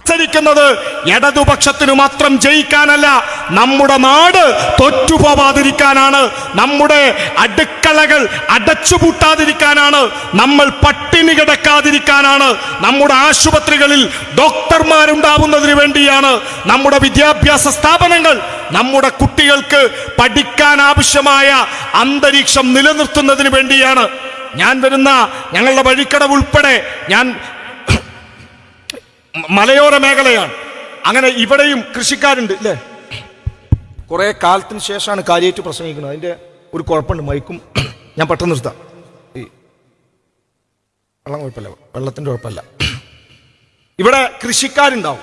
മത്സരിക്കുന്നത് ഇടതുപക്ഷത്തിനു മാത്രം ജയിക്കാനല്ല നമ്മുടെ നാട് തൊറ്റുപോവാതിരിക്കാനാണ് നമ്മുടെ അടുക്കളകൾ അടച്ചുപൂട്ടാതിരിക്കാനാണ് നമ്മൾ പട്ടിണി കിടക്കാതിരിക്കാനാണ് നമ്മുടെ ആശുപത്രികളിൽ ഡോക്ടർമാരുണ്ടാവുന്നതിന് വേണ്ടിയാണ് നമ്മുടെ വിദ്യാഭ്യാസ സ്ഥാപനങ്ങൾ നമ്മുടെ കുട്ടികൾക്ക് പഠിക്കാൻ ആവശ്യമായ അന്തരീക്ഷം നിലനിർത്തുന്നതിന് വേണ്ടിയാണ്. ഞാൻ വരുന്ന ഞങ്ങളുടെ വഴിക്കടവ് ഉൾപ്പെടെ ഞാൻ മലയോര മേഖലയാണ്. അങ്ങനെ ഇവിടെയും കൃഷിക്കാരുണ്ട് ഇല്ലേ? കുറെ കാലത്തിന് ശേഷമാണ് കാര്യമായിട്ട് പ്രസംഗിക്കുന്നത്. അതിന്റെ ഒരു കുഴപ്പമുണ്ട്. മൈക്കും ഞാൻ പെട്ടെന്ന് നിർത്താം. ഈ വെള്ളം കുഴപ്പമില്ല. വെള്ളത്തിന്റെ കുഴപ്പമില്ല. ഇവിടെ കൃഷിക്കാരുണ്ടാവും.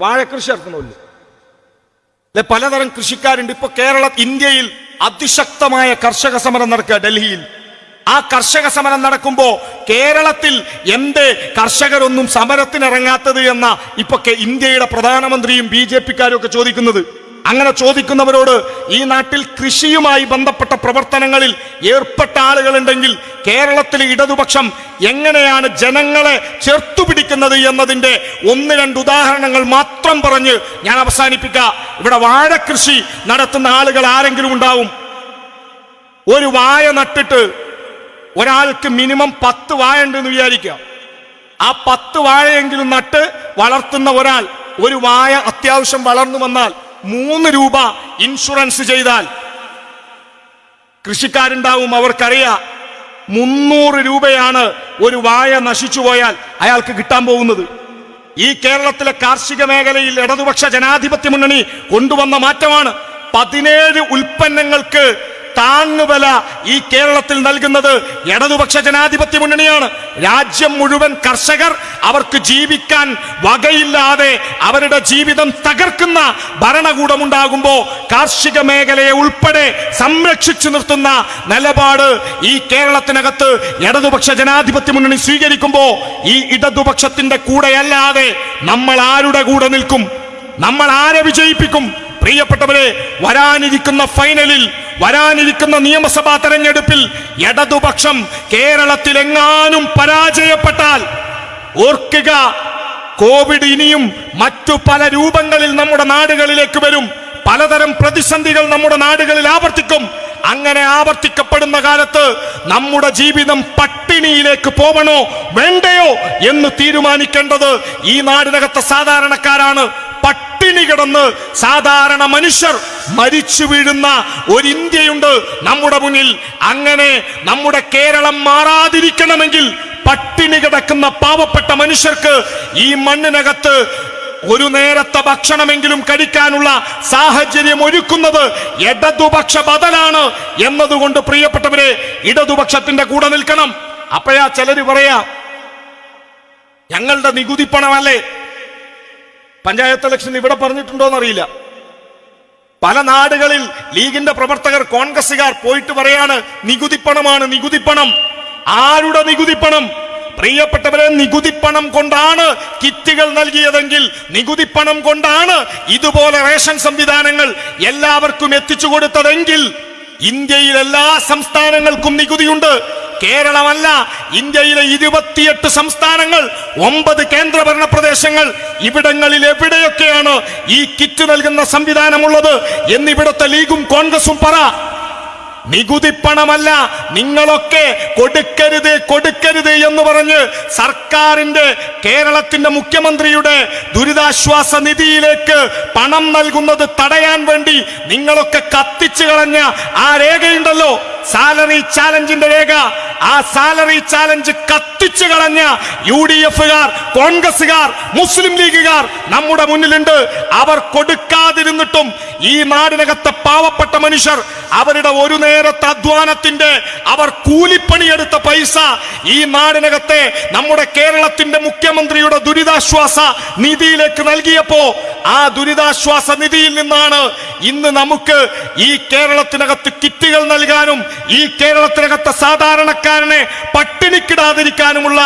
വാഴക്കൃഷി ഇറക്കുന്നില്ല അല്ലെ പലതരം കൃഷിക്കാരുണ്ട്. ഇപ്പൊ കേരള ഇന്ത്യയിൽ അതിശക്തമായ കർഷക സമരം നടക്കുക ഡൽഹിയിൽ. ആ കർഷക സമരം നടക്കുമ്പോൾ കേരളത്തിൽ എന്ത് കർഷകരൊന്നും സമരത്തിനിറങ്ങാത്തത് എന്ന ഇപ്പൊ ഇന്ത്യയുടെ പ്രധാനമന്ത്രിയും ബി ജെ പിക്കാരും ഒക്കെ ചോദിക്കുന്നത്. അങ്ങനെ ചോദിക്കുന്നവരോട് ഈ നാട്ടിൽ കൃഷിയുമായി ബന്ധപ്പെട്ട പ്രവർത്തനങ്ങളിൽ ഏർപ്പെട്ട ആളുകളുണ്ടെങ്കിൽ കേരളത്തിലെ ഇടതുപക്ഷം എങ്ങനെയാണ് ജനങ്ങളെ ചേർത്തുപിടിക്കുന്നത് എന്നതിന്റെ ഒന്ന് രണ്ട് ഉദാഹരണങ്ങൾ മാത്രം പറഞ്ഞ് ഞാൻ അവസാനിപ്പിക്കാം. ഇവിടെ വാഴക്കൃഷി നടത്തുന്ന ആളുകൾ ആരെങ്കിലും ഉണ്ടാവും? ഒരു വായ നട്ടിട്ട് ഒരാൾക്ക് മിനിമം പത്ത് വാഴ ഉണ്ടെന്ന് വിചാരിക്കുക. ആ പത്ത് വാഴയെങ്കിലും നട്ട് വളർത്തുന്ന ഒരാൾ ഒരു വായ അത്യാവശ്യം വളർന്നു വന്നാൽ മൂന്ന് രൂപ ഇൻഷുറൻസ് ചെയ്താൽ. കൃഷിക്കാരുണ്ടാവും അവർക്കറിയാം. മുന്നൂറ് രൂപയാണ് ഒരു വായ നശിച്ചു പോയാൽ അയാൾക്ക് കിട്ടാൻ പോകുന്നത്. ഈ കേരളത്തിലെ കാർഷിക മേഖലയിൽ ഇടതുപക്ഷ ജനാധിപത്യ മുന്നണി കൊണ്ടുവന്ന മാറ്റമാണ്. പതിനേഴ് ഉൽപ്പന്നങ്ങൾക്ക് താങ്ങുവില ഈ കേരളത്തിൽ നൽകുന്നത് ഇടതുപക്ഷ ജനാധിപത്യ മുന്നണിയാണ്. രാജ്യം മുഴുവൻ കർഷകർ അവർക്ക് ജീവിക്കാൻ വകയില്ലാതെ അവരുടെ ജീവിതം തകർക്കുന്ന ഭരണകൂടമുണ്ടാകുമ്പോൾ കാർഷിക മേഖലയെ ഉൾപ്പെടെ സംരക്ഷിച്ചു നിർത്തുന്ന നിലപാട് ഈ കേരളത്തിനകത്ത് ഇടതുപക്ഷ ജനാധിപത്യ മുന്നണി സ്വീകരിക്കുമ്പോൾ ഈ ഇടതുപക്ഷത്തിന്റെ കൂടെയല്ലാതെ നമ്മൾ ആരുടെ കൂടെ നിൽക്കും? നമ്മൾ ആരെ വിജയിപ്പിക്കും? പ്രിയപ്പെട്ടവരെ വരാനിരിക്കുന്ന ഫൈനലിൽ വരാനിരിക്കുന്ന നിയമസഭാ തെരഞ്ഞെടുപ്പിൽ ഇടതുപക്ഷം കേരളത്തിൽ എങ്ങാനും പരാജയപ്പെട്ടാൽ ഓർക്കുക കോവിഡ് ഇനിയും മറ്റു പല രൂപങ്ങളിൽ നമ്മുടെ നാടുകളിലേക്ക് വരും. പലതരം പ്രതിസന്ധികൾ നമ്മുടെ നാടുകളിൽ ആവർത്തിക്കും. അങ്ങനെ ആവർത്തിക്കപ്പെടുന്ന കാലത്ത് നമ്മുടെ ജീവിതം പട്ടിണിയിലേക്ക് പോവണോ വേണ്ടയോ എന്ന് തീരുമാനിക്കേണ്ടത് ഈ നാടിനകത്തെ സാധാരണക്കാരാണ് പട്ടിണി. കിടന്ന് സാധാരണ മനുഷ്യർ മരിച്ചു വീഴുന്ന ഒരു ഇന്ത്യയുണ്ട് നമ്മുടെ മുന്നിൽ. അങ്ങനെ നമ്മുടെ കേരളം മാറാതിരിക്കണമെങ്കിൽ പട്ടിണി കിടക്കുന്ന പാവപ്പെട്ട മനുഷ്യർക്ക് ഈ മണ്ണിനകത്ത് ഒരു നേരത്തെ ഭക്ഷണമെങ്കിലും കഴിക്കാനുള്ള സാഹചര്യം ഒരുക്കുന്നത് ഇടതുപക്ഷ ബദലാണ് എന്നതുകൊണ്ട് പ്രിയപ്പെട്ടവരെ ഇടതുപക്ഷത്തിന്റെ കൂടെ നിൽക്കണം. അപ്പോഴാ ചിലര് പറയാ ഞങ്ങളുടെ നികുതി പണമല്ലേ? പഞ്ചായത്ത് ഇലക്ഷൻ ഇവിടെ പറഞ്ഞിട്ടുണ്ടോന്നറിയില്ല. പല നാടുകളിൽ ലീഗിന്റെ പ്രവർത്തകർ കോൺഗ്രസുകാർ പോയിട്ട് പറയാണ് നികുതിപ്പണമാണ് നികുതിപ്പണം ആരുടെ നികുതിപ്പണം പ്രിയപ്പെട്ടവരെ നികുതിപ്പണം കൊണ്ടാണ് കിറ്റുകൾ നൽകിയതെങ്കിൽ നികുതിപ്പണം കൊണ്ടാണ് ഇതുപോലെ റേഷൻ സംവിധാനങ്ങൾ എല്ലാവർക്കും എത്തിച്ചു കൊടുത്തതെങ്കിൽ ഇന്ത്യയിൽ എല്ലാ സംസ്ഥാനങ്ങൾക്കും നികുതിയുണ്ട്. കേരളമല്ല ഇന്ത്യയിലെ ഇരുപത്തിയെട്ട് സംസ്ഥാനങ്ങൾ ഒമ്പത് കേന്ദ്രഭരണ പ്രദേശങ്ങൾ ഇവിടങ്ങളിൽ എവിടെയൊക്കെയാണ് ഈ കിറ്റ് നൽകുന്ന സംവിധാനമുള്ളത്? എന്നിവിടുത്തെ ലീഗും കോൺഗ്രസും പറ. നികുതിപ്പണമല്ല നിങ്ങളൊക്കെ കൊടുക്കരുത് കൊടുക്കരുത് എന്ന് പറഞ്ഞ് സർക്കാരിന്റെ കേരളത്തിന്റെ മുഖ്യമന്ത്രിയുടെ ദുരിതാശ്വാസ നിധിയിലേക്ക് പണം നൽകുന്നത് തടയാൻ വേണ്ടി നിങ്ങളൊക്കെ കത്തിച്ചു കളഞ്ഞ ആ രേഖയുണ്ടല്ലോ. സാലറി ചാലഞ്ചിന്റെ രേഖ. ആ സാലറി ചാലഞ്ച് കത്തിച്ചു കളഞ്ഞ യു ഡി എഫുകാർ കോൺഗ്രസുകാർ മുസ്ലിം ലീഗുകാർ നമ്മുടെ മുന്നിലുണ്ട്. അവർ കൊടുക്കാതിരുന്നിട്ടും ഈ നാടിനകത്തെ പാവപ്പെട്ട മനുഷ്യർ അവരുടെ ഒരു നേരത്തെ അധ്വാനത്തിന്റെ അവർ കൂലിപ്പണിയെടുത്ത പൈസ ഈ നാടിനകത്തെ നമ്മുടെ കേരളത്തിന്റെ മുഖ്യമന്ത്രിയുടെ ദുരിതാശ്വാസ നിധിയിലേക്ക് നൽകിയപ്പോ ആ ദുരിതാശ്വാസ നിധിയിൽ നിന്നാണ് ഇന്ന് നമുക്ക് ഈ കേരളത്തിനകത്ത് കിറ്റുകൾ നൽകാനും ഈ കേരളത്തിനകത്തെ സാധാരണക്കാരനെ പട്ടിണിക്കിടാതിരിക്കാനുമുള്ള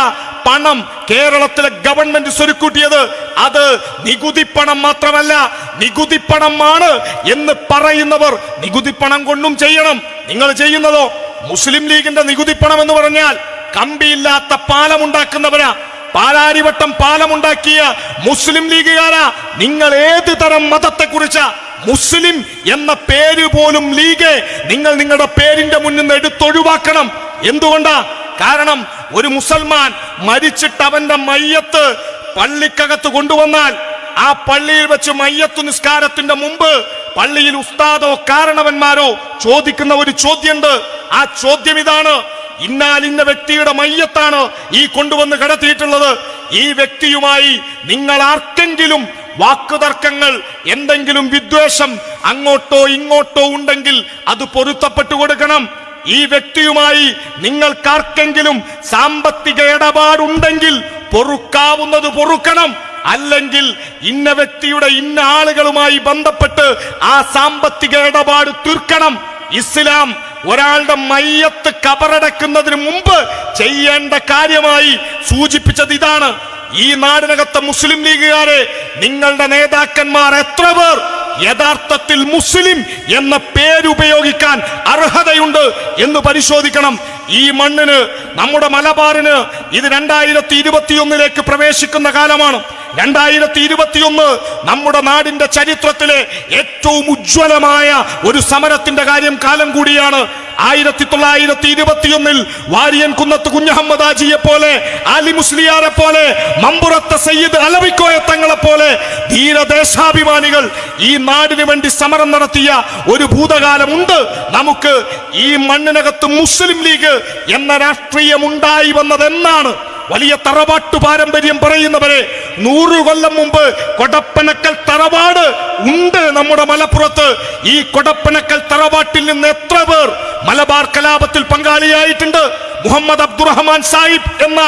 പണം കേരളത്തിലെ ഗവൺമെന്റ് സ്വരുക്കൂട്ടിയത് അത് നികുതി പണം മാത്രമല്ല നികുതി പണമാണ് എന്ന് പറയുന്നവർ നികുതി പണം കൊണ്ടും ചെയ്യണം. നിങ്ങൾ ചെയ്യുന്നതോ? മുസ്ലിം ലീഗിന്റെ നികുതി പണം എന്ന് പറഞ്ഞാൽ കമ്പിയില്ലാത്ത പാലം ഉണ്ടാക്കുന്നവരാ. പാലാരിവട്ടം പാലമുണ്ടാക്കിയ മുസ്ലിം ലീഗുകാരാ. നിങ്ങൾ ഏത് തരം മതത്തെ കുറിച്ച മുസ്ലിം എന്ന പേര് പോലും ലീഗ് നിങ്ങൾ നിങ്ങളുടെ പേരിന്റെ മുന്നിൽ നിന്ന് എടുത്തൊഴിവാക്കണം. എന്തുകൊണ്ടാ? കാരണം ഒരു മുസൽമാൻ മരിച്ചിട്ട് അവന്റെ മയ്യത്ത് പള്ളിക്കകത്ത് കൊണ്ടുവന്നാൽ ആ പള്ളിയിൽ വെച്ച് മയ്യത്തു നിസ്കാരത്തിന്റെ മുമ്പ് പള്ളിയിൽ ഉസ്താദോ കാരണവന്മാരോ ചോദിക്കുന്ന ഒരു ചോദ്യമുണ്ട്. ആ ചോദ്യം ഇതാണ്. ഇന്നാലിന്ന വ്യക്തിയുടെ മയ്യത്താണ് ഈ കൊണ്ടുവന്ന് കടത്തിയിട്ടുള്ളത്. ഈ വ്യക്തിയുമായി നിങ്ങൾ ആർക്കെങ്കിലും വാക്കുതർക്കങ്ങൾ എന്തെങ്കിലും വിദ്വേഷം അങ്ങോട്ടോ ഇങ്ങോട്ടോ ഉണ്ടെങ്കിൽ അത് പൊരുത്തപ്പെട്ടു കൊടുക്കണം. ഈ വ്യക്തിയുമായി നിങ്ങൾക്കാർക്കെങ്കിലും സാമ്പത്തിക ഇടപാടുണ്ടെങ്കിൽ പൊറുക്കാവുന്നത് പൊറുക്കണം. അല്ലെങ്കിൽ ഇന്ന വ്യക്തിയുടെ ഇന്ന ആളുകളുമായി ബന്ധപ്പെട്ട് ആ സാമ്പത്തിക ഇടപാട് തീർക്കണം. ഇസ്ലാം ഒരാളുടെ മയ്യത്ത് കബറടക്കുന്നതിന് മുമ്പ് ചെയ്യേണ്ട കാര്യമായി സൂചിപ്പിച്ചത് ഇതാണ്. ഈ നാടിനകത്തെ മുസ്ലിം ലീഗുകാരെ നിങ്ങളുടെ നേതാക്കന്മാർ എത്ര പേർ? യഥാർത്ഥത്തിൽ മുസ്ലിം എന്ന പേരുപയോഗിക്കാൻ അർഹതയുണ്ട് എന്ന് പരിശോധിക്കണം. ഈ മണ്ണിന് നമ്മുടെ മലബാറിന് ഇത് രണ്ടായിരത്തി ഇരുപത്തിയൊന്നിലേക്ക് പ്രവേശിക്കുന്ന കാലമാണ്. രണ്ടായിരത്തി ഇരുപത്തിയൊന്ന് നമ്മുടെ നാടിന്റെ ചരിത്രത്തിലെ ഏറ്റവും ഉജ്ജ്വലമായ ഒരു സമരത്തിന്റെ കാര്യം കാലം കൂടിയാണ്. ആയിരത്തി തൊള്ളായിരത്തി ഇരുപത്തിയൊന്നിൽ വാരിയൻ കുന്നത്ത് കുഞ്ഞഹമ്മദ് ആജിയെ പോലെ അലി മുസ്ലിയാരെ പോലെ മമ്പുറത്തെ സയ്യിദ് അലവിക്കോയ തങ്ങളെ പോലെ ധീരദേശാഭിമാനികൾ ഈ നാടിന് വേണ്ടി സമരം നടത്തിയ ഒരു ഭൂതകാലമുണ്ട് നമുക്ക് ഈ മണ്ണിനകത്ത് മുസ്ലിം ലീഗ് എന്ന രാഷ്ട്രീയം ഉണ്ടായി വന്നതെന്നാണ് വലിയ തറവാട്ടു പാരമ്പര്യം പറയുന്നവരെ നൂറു കൊല്ലം മുമ്പ് കൊടപ്പനക്കൽ തറവാട് ഉണ്ട് നമ്മുടെ മലപ്പുറത്ത്. ഈ കൊടപ്പനക്കൽ തറവാട്ടിൽ നിന്ന് എത്ര പേർ മലബാർ കലാപത്തിൽ പങ്കാളിയായിട്ടുണ്ട്? മുഹമ്മദ് അബ്ദുറഹ്മാൻ സാഹിബ് എന്ന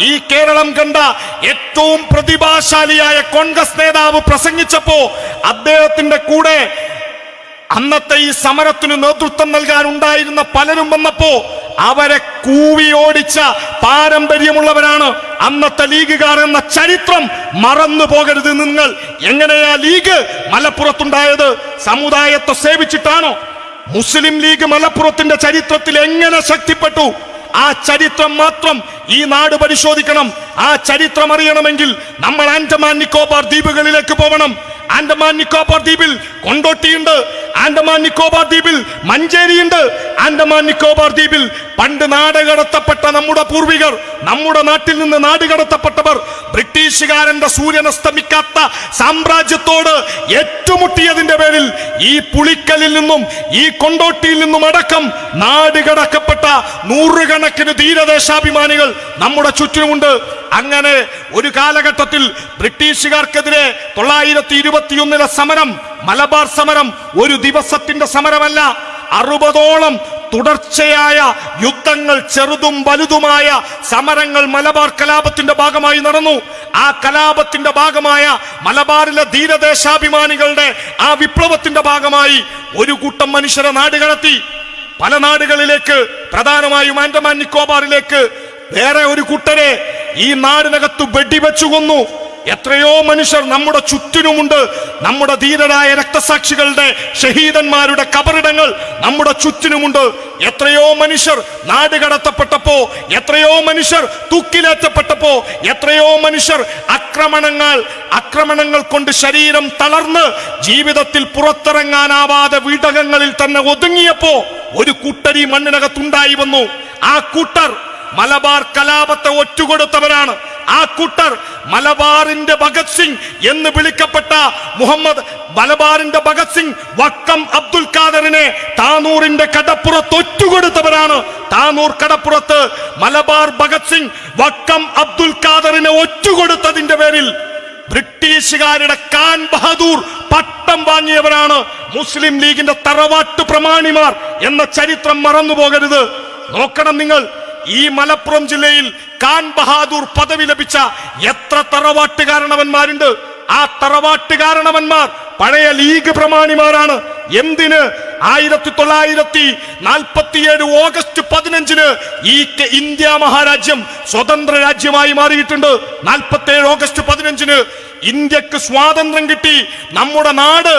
ഈ കേരളം കണ്ട ഏറ്റവും പ്രതിഭാശാലിയായ കോൺഗ്രസ് നേതാവ് പ്രസംഗിച്ചപ്പോ അദ്ദേഹത്തിന്റെ കൂടെ അന്നത്തെ ഈ സമരത്തിന് നേതൃത്വം നൽകാൻ ഉണ്ടായിരുന്ന പലരും വന്നപ്പോ അവരെ കൂവി ഓടിച്ച പാരമ്പര്യമുള്ളവരാണ് അന്നത്തെ ലീഗുകാർ എന്ന ചരിത്രം മറന്നു പോകരുത് നിങ്ങൾ. എങ്ങനെയാ ലീഗ് മലപ്പുറത്തുണ്ടായത്? സമുദായത്തെ സേവിച്ചിട്ടാണോ? മുസ്ലിം ലീഗ് മലപ്പുറത്തിന്റെ ചരിത്രത്തിൽ എങ്ങനെ ശക്തിപ്പെട്ടു? ആ ചരിത്രം മാത്രം ഈ നാട് പരിശോധിക്കണം. ആ ചരിത്രം അറിയണമെങ്കിൽ നമ്മൾ ആൻഡമാൻ നിക്കോബാർ ദ്വീപുകളിലേക്ക് പോകണം ആൻഡമാൻ നിക്കോബാർ ദ്വീപിൽ കൊണ്ടോട്ടിയുണ്ട്. ആൻഡമാൻ നിക്കോബാർ ദ്വീപിൽ മഞ്ചേരിയുണ്ട്. ആൻഡമാൻ നിക്കോബാർ ദ്വീപിൽ പണ്ട് നാട് കടത്തപ്പെട്ട നമ്മുടെ പൂർവികർ നമ്മുടെ നാട്ടിൽ നിന്ന് നാട് കടത്തപ്പെട്ടവർ ബ്രിട്ടീഷുകാരന്റെ സൂര്യൻ അസ്തമിക്കാത്ത സാമ്രാജ്യത്തോട് ഏറ്റുമുട്ടിയതിന്റെ പേരിൽ ഈ പുളിക്കലിൽ നിന്നും ഈ കൊണ്ടോട്ടിയിൽ നിന്നും അടക്കം നാട് കടക്കപ്പെട്ട നൂറുകണക്കിന് തീരദേശാഭിമാനികൾ നമ്മുടെ ചുറ്റിനുമുണ്ട്. അങ്ങനെ ഒരു കാലഘട്ടത്തിൽ ബ്രിട്ടീഷുകാർക്കെതിരെ തൊള്ളായിരത്തി ഇരുപത്തിയൊന്നിലെ സമരം മലബാർ സമരം ഒരു ദിവസത്തിന്റെ സമരമല്ല അറുപതോളം തുടർച്ചയായ യുദ്ധങ്ങൾ ചെറുതും വലുതുമായ സമരങ്ങൾ മലബാർ കലാപത്തിന്റെ ഭാഗമായി നടന്നു. ആ കലാപത്തിന്റെ ഭാഗമായ മലബാറിലെ ധീരദേശാഭിമാനികളുടെ ആ വിപ്ലവത്തിന്റെ ഭാഗമായി ഒരു കൂട്ടം മനുഷ്യരെ നാടുകടത്തി. പല നാടുകളിലേക്ക് പ്രധാനമായും ആൻഡമാൻ നിക്കോബാറിലേക്ക് വേറെ ഒരു കൂട്ടരെ ഈ നാടിനകത്ത് വെടിവെച്ചു കൊന്നു. എത്രയോ മനുഷ്യർ നമ്മുടെ ചുറ്റിനുമുണ്ട്. നമ്മുടെ ധീരരായ രക്തസാക്ഷികളുടെ ഷഹീദന്മാരുടെ കബറിടങ്ങൾ നമ്മുടെ ചുറ്റിനുമുണ്ട്. എത്രയോ മനുഷ്യർ നാട് കടത്തപ്പെട്ടപ്പോ എത്രയോ മനുഷ്യർ തൂക്കിലേറ്റപ്പെട്ടപ്പോ എത്രയോ മനുഷ്യർ ആക്രമണങ്ങൾ ആക്രമണങ്ങൾ കൊണ്ട് ശരീരം തളർന്ന് ജീവിതത്തിൽ പുറത്തിറങ്ങാനാവാതെ വീടകങ്ങളിൽ തന്നെ ഒതുങ്ങിയപ്പോ ഒരു കൂട്ടരി മണ്ണിനകത്തുണ്ടായി വന്നു. ആ കൂട്ടർ മലബാർ കലാപത്തെ ഒറ്റുകൊടുത്തവരാണ്. ആ കുട്ടർ മലബാറിന്റെ ഭഗത് സിംഗ് എന്ന് വിളിക്കപ്പെട്ട മുഹമ്മദ് മലബാറിന്റെ ഭഗത് സിംഗ് വക്കം അബ്ദുൽ ഖാദറിനെ താനൂറിന്റെ കടപ്പുറത്ത് ഒറ്റുകൊടുത്തവരാണ്. താനൂർ കടപ്പുറത്ത് മലബാർ ഭഗത് സിംഗ് വക്കം അബ്ദുൽ ഖാദറിനെ ഒറ്റുകൊടുത്തതിന്റെ പേരിൽ ബ്രിട്ടീഷുകാരുടെ കാൻ ബഹദൂർ പട്ടം വാങ്ങിയവരാണ്. മുസ്ലിം ലീഗിന്റെ തറവാട്ട് പ്രമാണിമാർ എന്ന ചരിത്രം മറന്നു പോകരുത് നോക്കണം നിങ്ങൾ. ഈ മലപ്പുറം ജില്ലയിൽ ഖാൻ ബഹാദൂർ പദവി ലഭിച്ച എത്ര തറവാട്ട് കാരണവന്മാരുണ്ട്? ആ തറവാട്ട് കാരണവന്മാർ പഴയ ലീഗ് പ്രമാണിമാരാണ്. എന്തിന്? ആയിരത്തി തൊള്ളായിരത്തി നാൽപ്പത്തിയേഴ് ഓഗസ്റ്റ് പതിനഞ്ചിന് ഈ ഇന്ത്യ മഹാരാജ്യം സ്വതന്ത്ര രാജ്യമായി മാറിയിട്ടുണ്ട്. നാൽപ്പത്തി ഓഗസ്റ്റ് പതിനഞ്ചിന് ഇന്ത്യയ്ക്ക് സ്വാതന്ത്ര്യം കിട്ടി. നമ്മുടെ നാട്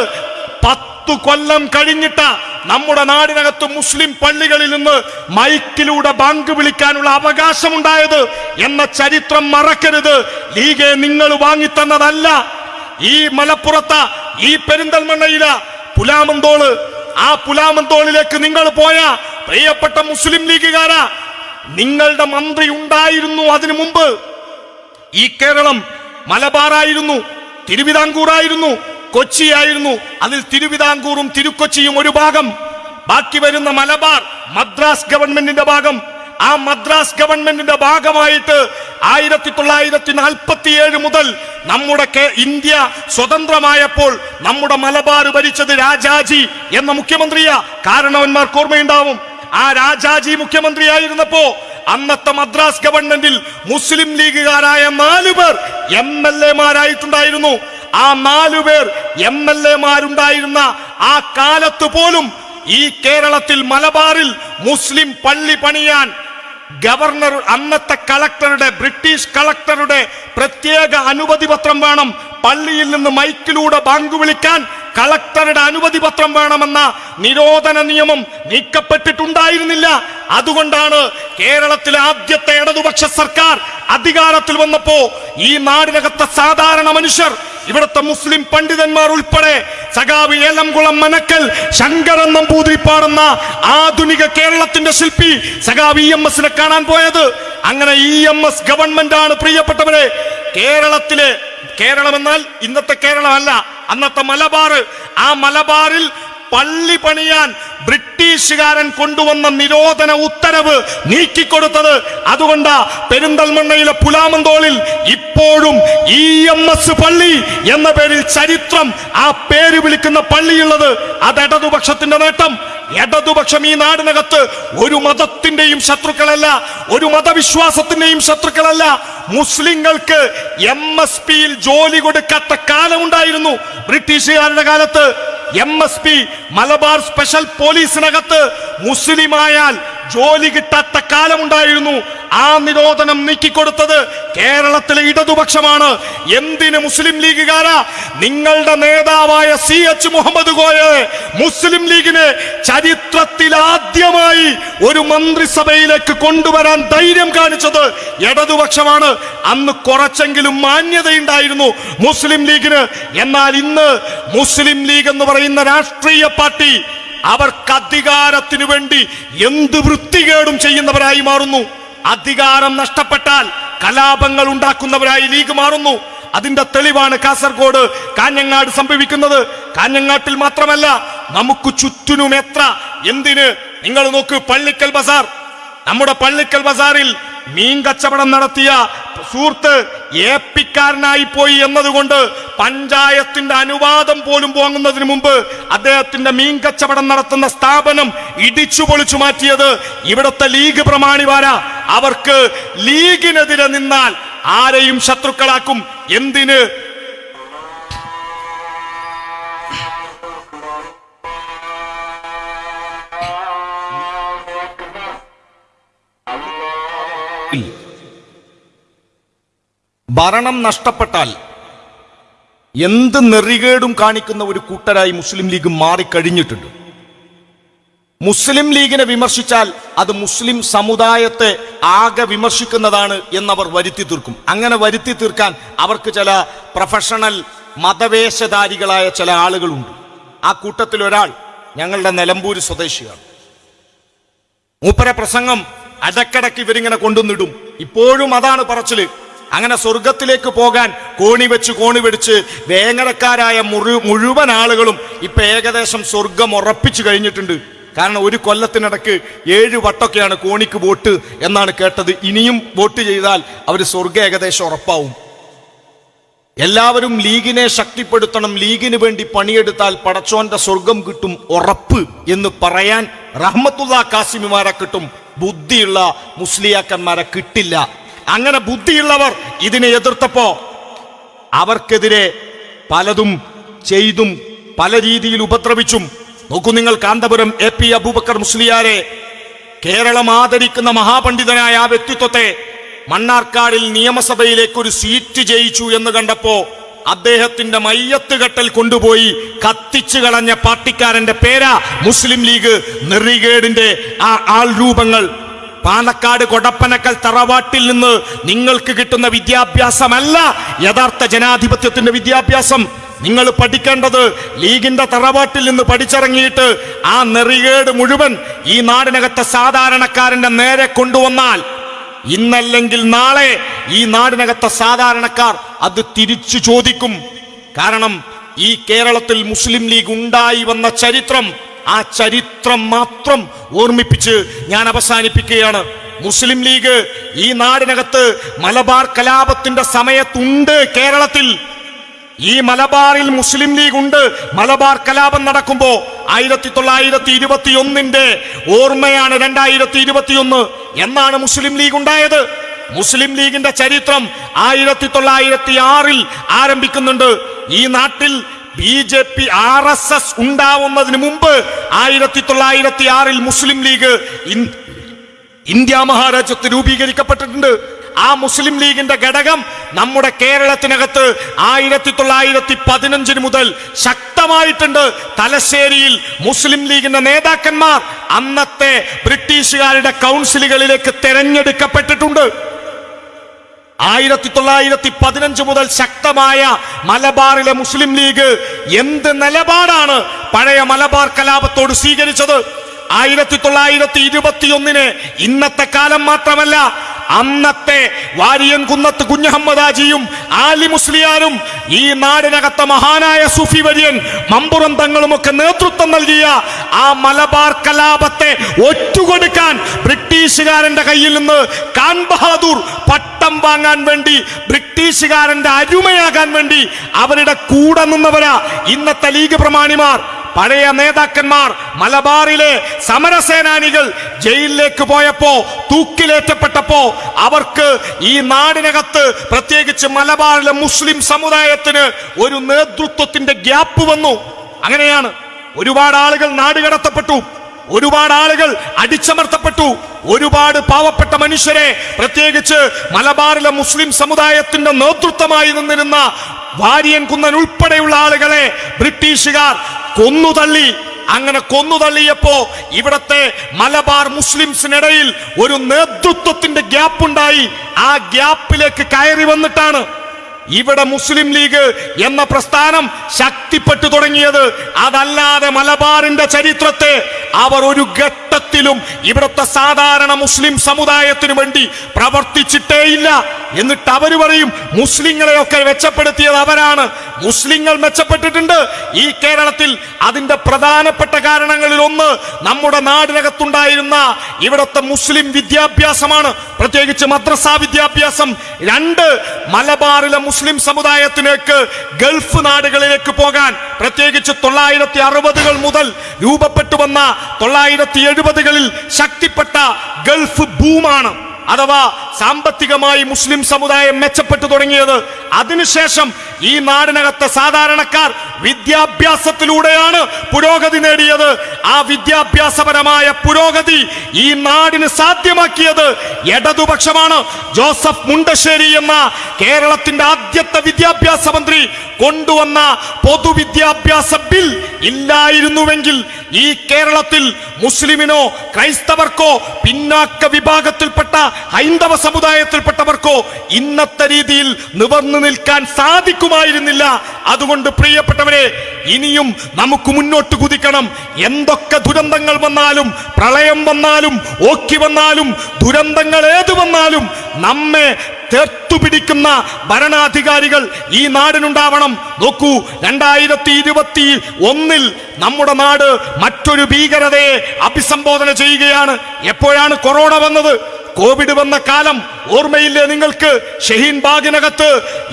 പത്തു കൊല്ലം കഴിഞ്ഞിട്ട് നമ്മുടെ നാടിനകത്ത് മുസ്ലിം പള്ളികളിൽ നിന്ന് മൈക്കിലൂടെ ബാങ്ക് വിളിക്കാനുള്ള അവകാശമുണ്ടായത് എന്ന ചരിത്രം മറക്കരുത്. ലീഗെ നിങ്ങൾ വാങ്ങിത്തന്നതല്ല. ഈ മലപ്പുറത്ത ഈ പെരിന്തൽമണ്ണയില പുലാമന്തോൾ ആ പുലാമന്തോളിലേക്ക് നിങ്ങൾ പോയ പ്രിയപ്പെട്ട മുസ്ലിം ലീഗുകാര നിങ്ങളുടെ മന്ത്രി ഉണ്ടായിരുന്നു അതിനു മുമ്പ്. ഈ കേരളം മലബാറായിരുന്നു തിരുവിതാംകൂറായിരുന്നു കൊച്ചിയായിരുന്നു. അതിൽ തിരുവിതാംകൂറും തിരുക്കൊച്ചിയും ഒരു ഭാഗം. ബാക്കി വരുന്ന മലബാർ മദ്രാസ് ഗവൺമെന്റിന്റെ ഭാഗം. ആ മദ്രാസ് ഗവൺമെന്റിന്റെ ഭാഗമായിട്ട് ആയിരത്തി തൊള്ളായിരത്തി നാൽപ്പത്തി ഏഴ് മുതൽ നമ്മുടെ ഇന്ത്യ സ്വതന്ത്രമായപ്പോൾ നമ്മുടെ മലബാർ ഭരിച്ചത് രാജാജി എന്ന മുഖ്യമന്ത്രിയാ. കാരണവന്മാർക്ക് ഓർമ്മയുണ്ടാവും. ആ രാജാജി മുഖ്യമന്ത്രിയായിരുന്നപ്പോ അന്നത്തെ മദ്രാസ് ഗവൺമെന്റിൽ മുസ്ലിം ലീഗുകാരായ നാലു പേർ എം എൽ എമാരായിട്ടുണ്ടായിരുന്നു ആ നാലു പേർ എം എൽ എമാരുണ്ടായിരുന്ന ആ കാലത്ത് പോലും ഈ കേരളത്തിൽ മലബാറിൽ മുസ്ലിം പള്ളി പണിയാൻ ഗവർണർ അന്നത്തെ കളക്ടറുടെ ബ്രിട്ടീഷ് കളക്ടറുടെ പ്രത്യേക അനുമതി പത്രം വേണം. പള്ളിയിൽ നിന്ന് മൈക്കിലൂടെ ബാങ്ക് വിളിക്കാൻ കളക്ടറുടെ അനുമതി പത്രം വേണമെന്ന നിരോധന നിയമം നീക്കപ്പെട്ടിട്ടുണ്ടായിരുന്നില്ല. അതുകൊണ്ടാണ് കേരളത്തിലെ ആദ്യത്തെ ഇടതുപക്ഷ സർക്കാർ അധികാരത്തിൽ വന്നപ്പോ ഈ നാടിനകത്തെ സാധാരണ മനുഷ്യർ ഇവിടുത്തെ മുസ്ലിം പണ്ഡിതന്മാർ ഉൾപ്പെടെ സഖാവ് ഏലംകുളം മനക്കൽ ശങ്കരൻ നമ്പൂതിരി പാടുന്ന ആധുനിക കേരളത്തിന്റെ ശില്പി സഖാവ് ഇ എം എസിനെ കാണാൻ പോയത്. അങ്ങനെ ഇ എം എസ് ഗവൺമെന്റ് ആണ് പ്രിയപ്പെട്ടവരെ. കേരളത്തിലെ കേരളം എന്നാൽ ഇന്നത്തെ കേരളമല്ല അന്നത്തെ മലബാർ ആ മലബാറിൽ പള്ളി പണിയാൻ ബ്രിട്ടീഷുകാരൻ കൊണ്ടുവന്ന നിരോധന ഉത്തരവ് നീക്കിക്കൊടുത്തത് അതുകൊണ്ടാ പെരിന്തൽമണ്ണയിലെ പുലാമന്തോളിൽ ഇപ്പോഴും ഇ എം എസ് പള്ളി എന്ന പേരിൽ ചരിത്രം ആ പേര് വിളിക്കുന്ന പള്ളിയുള്ളത് അത് ഇടതുപക്ഷത്തിന്റെ നേട്ടം. ഇടതുപക്ഷം ഈ നാടിനകത്ത് ഒരു മതത്തിന്റെയും ശത്രുക്കളല്ല ഒരു മതവിശ്വാസത്തിന്റെയും ശത്രുക്കളല്ല. മുസ്ലിങ്ങൾക്ക് എം എസ് പിയിൽ ജോലി കൊടുക്കാത്ത കാലമുണ്ടായിരുന്നു ബ്രിട്ടീഷുകാരുടെ കാലത്ത്. M S P Malabar special പോലീസിനകത്ത് മുസ്ലിമായാൽ ജോലി കിട്ടാത്ത കാലമുണ്ടായിരുന്നു. ആ നിരോധനം നീക്കിക്കൊടുത്തത് കേരളത്തിലെ ഇടതുപക്ഷമാണ്. എന്തിന് മുസ്ലിം ലീഗുകാരാ? നിങ്ങളുടെ നേതാവായ സി എച്ച് മുഹമ്മദ് കോയെ മുസ്ലിം ലീഗിനെ ചരിത്രത്തിൽ ആദ്യമായി ഒരു മന്ത്രിസഭയിലേക്ക് കൊണ്ടുവരാൻ ധൈര്യം കാണിച്ചത് ഇടതുപക്ഷമാണ്. അന്ന് കുറച്ചെങ്കിലും മാന്യതയുണ്ടായിരുന്നു മുസ്ലിം ലീഗിന്. എന്നാൽ ഇന്ന് മുസ്ലിം ലീഗ് എന്ന് പറയുന്ന രാഷ്ട്രീയ പാർട്ടി അവർക്ക് അധികാരത്തിനു വേണ്ടി എന്ത് വൃത്തികേടും ചെയ്യുന്നവരായി മാറുന്നു. അധികാരം നഷ്ടപ്പെട്ടാൽ കലാപങ്ങൾ ഉണ്ടാക്കുന്നവരായി ലീഗ് മാറുന്നു. അതിന്റെ തെളിവാണ് കാസർഗോഡ് കാഞ്ഞങ്ങാട് സംഭവിക്കുന്നത്. കാഞ്ഞങ്ങാട്ടിൽ മാത്രമല്ല നമുക്ക് ചുറ്റിനും എത്ര? എന്തിന്? നിങ്ങൾ നോക്ക് പള്ളിക്കൽ ബസാർ. നമ്മുടെ പള്ളിക്കൽ ബസാറിൽ മീൻ കച്ചവടം നടത്തിയ സുഹൃത്ത് ഏപ്പിക്കാരനായി പോയി എന്നതുകൊണ്ട് പഞ്ചായത്തിന്റെ അനുവാദം പോലും വാങ്ങുന്നതിന് മുമ്പ് അദ്ദേഹത്തിന്റെ മീൻ കച്ചവടം നടത്തുന്ന സ്ഥാപനം ഇടിച്ചു പൊളിച്ചു മാറ്റിയത് ഇവിടുത്തെ ലീഗ് പ്രമാണിവാരാ അവർക്ക് ലീഗിനെതിരെ നിന്നാൽ ആരെയും ശത്രുക്കളാക്കും. എന്തിന്? ഭരണം നഷ്ടപ്പെട്ടാൽ എന്ത് നെറികേടും കാണിക്കുന്ന ഒരു കൂട്ടരായി മുസ്ലിം ലീഗ് മാറിക്കഴിഞ്ഞിട്ടുണ്ട്. മുസ്ലിം ലീഗിനെ വിമർശിച്ചാൽ അത് മുസ്ലിം സമുദായത്തെ ആകെ വിമർശിക്കുന്നതാണ് എന്നവർ വരുത്തി തീർക്കും. അങ്ങനെ വരുത്തി തീർക്കാൻ അവർക്ക് ചില പ്രൊഫഷണൽ മതവേഷധാരികളായ ചില ആളുകളുണ്ട്. ആ കൂട്ടത്തിൽ ഒരാൾ ഞങ്ങളുടെ നിലമ്പൂര് സ്വദേശിയാണ്. മൂപ്പര പ്രസംഗം അടക്കടക്ക് ഇവരിങ്ങനെ കൊണ്ടുവന്നിടും. ഇപ്പോഴും അതാണ് പറച്ചിൽ. അങ്ങനെ സ്വർഗത്തിലേക്ക് പോകാൻ കോണി വെച്ച് കോണി പിടിച്ച് വേങ്ങരക്കാരായ മുഴു മുഴുവൻ ആളുകളും ഇപ്പൊ ഏകദേശം സ്വർഗം ഉറപ്പിച്ചു കഴിഞ്ഞിട്ടുണ്ട്. കാരണം ഒരു കൊല്ലത്തിനിടക്ക് ഏഴ് വട്ടൊക്കെയാണ് കോണിക്ക് വോട്ട് എന്നാണ് കേട്ടത്. ഇനിയും വോട്ട് ചെയ്താൽ അവർ സ്വർഗ ഏകദേശം ഉറപ്പാവും. എല്ലാവരും ലീഗിനെ ശക്തിപ്പെടുത്തണം. ലീഗിന് വേണ്ടി പണിയെടുത്താൽ പടച്ചോന്റെ സ്വർഗം കിട്ടും ഉറപ്പ് എന്ന് പറയാൻ റഹ്മത്തുള്ള കാസിമിമാരെ കിട്ടും. ബുദ്ധിയുള്ള മുസ്ലിയാക്കന്മാരെ കിട്ടില്ല. അങ്ങനെ ബുദ്ധിയുള്ളവർ ഇതിനെ എതിർത്തപ്പോ അവർക്കെതിരെ പലതും ചെയ്തും പല രീതിയിൽ ഉപദ്രവിച്ചും. നോക്കൂ നിങ്ങൾ കാന്തപുരം എ പി അബൂബക്കർ മുസ്ലിയാരെ കേരളം ആദരിക്കുന്ന മഹാപണ്ഡിതനായ ആ വ്യക്തിത്വത്തെ മണ്ണാർക്കാടിൽ നിയമസഭയിലേക്ക് ഒരു സീറ്റ് ജയിച്ചു എന്ന് കണ്ടപ്പോ അദ്ദേഹത്തിന്റെ മയ്യത്ത് കെട്ടൽ കൊണ്ടുപോയി കത്തിച്ചു കളഞ്ഞ പാർട്ടിക്കാരന്റെ പേരാ മുസ്ലിം ലീഗ് നെറികേടിന്റെ ആ ആൾ രൂപങ്ങൾ. പാലക്കാട് കൊടപ്പനക്കൽ തറവാട്ടിൽ നിന്ന് നിങ്ങൾക്ക് കിട്ടുന്ന വിദ്യാഭ്യാസമല്ല യഥാർത്ഥ ജനാധിപത്യത്തിന്റെ വിദ്യാഭ്യാസം. നിങ്ങൾ പഠിക്കേണ്ടത് ലീഗിന്റെ തറവാട്ടിൽ നിന്ന് പഠിച്ചിറങ്ങിയിട്ട് ആ നെറികേട് മുഴുവൻ ഈ നാടിനകത്തെ സാധാരണക്കാരന്റെ നേരെ കൊണ്ടുവന്നാൽ ഇന്നല്ലെങ്കിൽ നാളെ ഈ നാടിനകത്തെ സാധാരണക്കാർ അത് തിരിച്ചു ചോദിക്കും. കാരണം ഈ കേരളത്തിൽ മുസ്ലിം ലീഗ് ഉണ്ടായി വന്ന ചരിത്രം ആ ചരിത്രം മാത്രം ഓർമ്മിപ്പിച്ച് ഞാൻ അവസാനിപ്പിക്കുകയാണ്. മുസ്ലിം ലീഗ് ഈ നാടിനകത്ത് മലബാർ കലാപത്തിന്റെ സമയത്തുണ്ട് കേരളത്തിൽ. ഈ മലബാറിൽ മുസ്ലിം ലീഗ് ഉണ്ട്. മലബാർ കലാപം നടക്കുമ്പോ ആയിരത്തി തൊള്ളായിരത്തി ഇരുപത്തി ഒന്നിന്റെ ഓർമ്മയാണ് രണ്ടായിരത്തി ഇരുപത്തി ഒന്ന് എന്നാണ് മുസ്ലിം ലീഗ് ഉണ്ടായത്. മുസ്ലിം ലീഗിന്റെ ചരിത്രം ആയിരത്തി തൊള്ളായിരത്തി ആറിൽ ആരംഭിക്കുന്നുണ്ട്. ഈ നാട്ടിൽ B J P R S S ഉണ്ടാവുന്നതിന് മുമ്പ് ആയിരത്തി തൊള്ളായിരത്തി ആറിൽ മുസ്ലിം ലീഗ് ഇന്ത്യ മഹാരാജ്യത്ത് രൂപീകരിക്കപ്പെട്ടിട്ടുണ്ട്. ആ മുസ്ലിം ലീഗിന്റെ ഘടകം നമ്മുടെ കേരളത്തിനകത്ത് ആയിരത്തി തൊള്ളായിരത്തി പതിനഞ്ചിന് മുതൽ ശക്തമായിട്ടുണ്ട്. തലശ്ശേരിയിൽ മുസ്ലിം ലീഗിന്റെ നേതാക്കന്മാർ അന്നത്തെ ബ്രിട്ടീഷുകാരുടെ കൗൺസിലുകളിലേക്ക് തെരഞ്ഞെടുക്കപ്പെട്ടിട്ടുണ്ട്. ആയിരത്തി തൊള്ളായിരത്തി പതിനഞ്ച് മുതൽ ശക്തമായ മലബാറിലെ മുസ്ലിം ലീഗ് എന്ത് നിലപാടാണ് പഴയ മലബാർ കലാപത്തോട് സ്വീകരിച്ചത്? ആയിരത്തി തൊള്ളായിരത്തി ഇരുപത്തിയൊന്നിന് ഇന്നത്തെ കാലം മാത്രമല്ല അന്നത്തെ വാരിയൻ കുന്നത്ത് കുഞ്ഞഹമ്മദാജിയും ആലി മുസ്ലിയാരും ഈ നാടിനകത്തെ മഹാനായ സൂഫി വര്യൻ മമ്പുറം തങ്ങളുമൊക്കെ നേതൃത്വം നൽകിയ ആ മലബാർ കലാപത്തെ ഒറ്റുകൊടുക്കാൻ ബ്രിട്ടീഷുകാരന്റെ കയ്യിൽ നിന്ന് കാൻ ബഹാദൂർ പട്ടം വാങ്ങാൻ വേണ്ടി ബ്രിട്ടീഷുകാരന്റെ അരുമയാകാൻ വേണ്ടി അവരുടെ കൂടെ നിന്നവരാ ഇന്നത്തെ ലീഗ് പ്രമാണിമാർ. പഴയ നേതാക്കന്മാർ മലബാറിലെ സമരസേനാനികൾ ജയിലിലേക്ക് പോയപ്പോ തൂക്കിലേറ്റപ്പെട്ടപ്പോ അവർക്ക് ഈ നാടിനകത്ത് പ്രത്യേകിച്ച് മലബാറിലെ മുസ്ലിം സമുദായത്തിന് ഒരു നേതൃത്വത്തിന്റെ ഗ്യാപ്പ് വന്നു. അങ്ങനെയാണ്. ഒരുപാട് ആളുകൾ നാടുകടത്തപ്പെട്ടു ഒരുപാട് ആളുകൾ അടിച്ചമർത്തപ്പെട്ടു. ഒരുപാട് പാവപ്പെട്ട മനുഷ്യരെ പ്രത്യേകിച്ച് മലബാറിലെ മുസ്ലിം സമുദായത്തിന്റെ നേതൃത്വമായി നിന്നിരുന്ന വാര്യൻ കുന്നൻ ഉൾപ്പെടെയുള്ള ആളുകളെ ബ്രിട്ടീഷുകാർ കൊന്നുതള്ളി. അങ്ങനെ കൊന്നുതള്ളിയപ്പോ ഇവിടത്തെ മലബാർ മുസ്ലിംസിനിടയിൽ ഒരു നേതൃത്വത്തിന്റെ ഗ്യാപ്പ് ഉണ്ടായി ആ ഗ്യാപ്പിലേക്ക് കയറി വന്നിട്ടാണ് ഇവിടെ മുസ്ലിം ലീഗ് എന്ന പ്രസ്ഥാനം ശക്തിപ്പെട്ടു തുടങ്ങിയത് അതല്ലാതെ മലബാറിന്റെ ചരിത്രത്തെ അവർ ഒരു ഘട്ടത്തിലും ഇവിടുത്തെ സാധാരണ മുസ്ലിം സമുദായത്തിനു വേണ്ടി പ്രവർത്തിച്ചിട്ടേയില്ല. എന്നിട്ട് അവർ പറയും മുസ്ലിങ്ങളെയൊക്കെ മെച്ചപ്പെടുത്തിയത് അവരാണ്. മുസ്ലിങ്ങൾ മെച്ചപ്പെട്ടിട്ടുണ്ട്. ഈ കേരളത്തിൽ അതിന്റെ പ്രധാനപ്പെട്ട കാരണങ്ങളിൽ ഒന്ന് നമ്മുടെ നാടിനകത്തുണ്ടായിരുന്ന ഇവിടുത്തെ മുസ്ലിം വിദ്യാഭ്യാസമാണ്. പ്രത്യേകിച്ച് മദ്രസാ വിദ്യാഭ്യാസം. രണ്ട് മലബാറിലെ മുസ്ലിം സമുദായത്തിലേക്ക് ഗൾഫ് നാടുകളിലേക്ക് പോകാൻ പ്രത്യേകിച്ച് തൊള്ളായിരത്തി അറുപതുകൾ മുതൽ രൂപപ്പെട്ടു വന്ന തൊള്ളായിരത്തി എഴുപതുകളിൽ ശക്തിപ്പെട്ട ഗൾഫ് ബൂമാണ് അഥവാ സാമ്പത്തികമായി മുസ്ലിം സമുദായം മെച്ചപ്പെട്ടു തുടങ്ങിയത് അതിനുശേഷം ഈ നാടിനകത്തെ സാധാരണക്കാർ വിദ്യാഭ്യാസത്തിലൂടെയാണ് പുരോഗതി നേടിയത്. ആ വിദ്യാഭ്യാസപരമായ പുരോഗതി ഈ നാടിന് സാധ്യമാക്കിയത് ഇടതുപക്ഷമാണ് ജോസഫ് മുണ്ടശ്ശേരി എന്ന കേരളത്തിന്റെ ആദ്യത്തെ വിദ്യാഭ്യാസ മന്ത്രി കൊണ്ടുവന്ന പൊതുവിദ്യാഭ്യാസ ബിൽ ഇല്ലായിരുന്നുവെങ്കിൽ ഈ കേരളത്തിൽ മുസ്ലിമിനോ ക്രൈസ്തവർക്കോ പിന്നാക്ക വിഭാഗത്തിൽപ്പെട്ട ഹൈന്ദവ സമുദായത്തിൽപ്പെട്ടവർക്കോ ഇന്നത്തെ രീതിയിൽ നിവർന്നു നിൽക്കാൻ സാധിക്കുമായിരുന്നില്ല. അതുകൊണ്ട് പ്രിയപ്പെട്ടവരെ ഇനിയും നമുക്ക് മുന്നോട്ട് കുതിക്കണം. എന്തൊക്കെ ദുരന്തങ്ങൾ വന്നാലും പ്രളയം വന്നാലും ഓക്കി വന്നാലും ദുരന്തങ്ങൾ ഏത് വന്നാലും നമ്മെ തെർത്തുപിടിക്കുന്ന ഭരണാധികാരികൾ ഈ നാടിനുണ്ടാവണം. നോക്കൂ രണ്ടായിരത്തി ഇരുപത്തി ഒന്നിൽ നമ്മുടെ നാട് മറ്റൊരു ഭീകരതയെ അഭിസംബോധന ചെയ്യുകയാണ്. എപ്പോഴാണ് കൊറോണ വന്നത്? കോവിഡ് വന്ന കാലം ഓർമ്മയില്ലേ നിങ്ങൾക്ക്? ഷഹീൻ ബാഗിനകത്ത്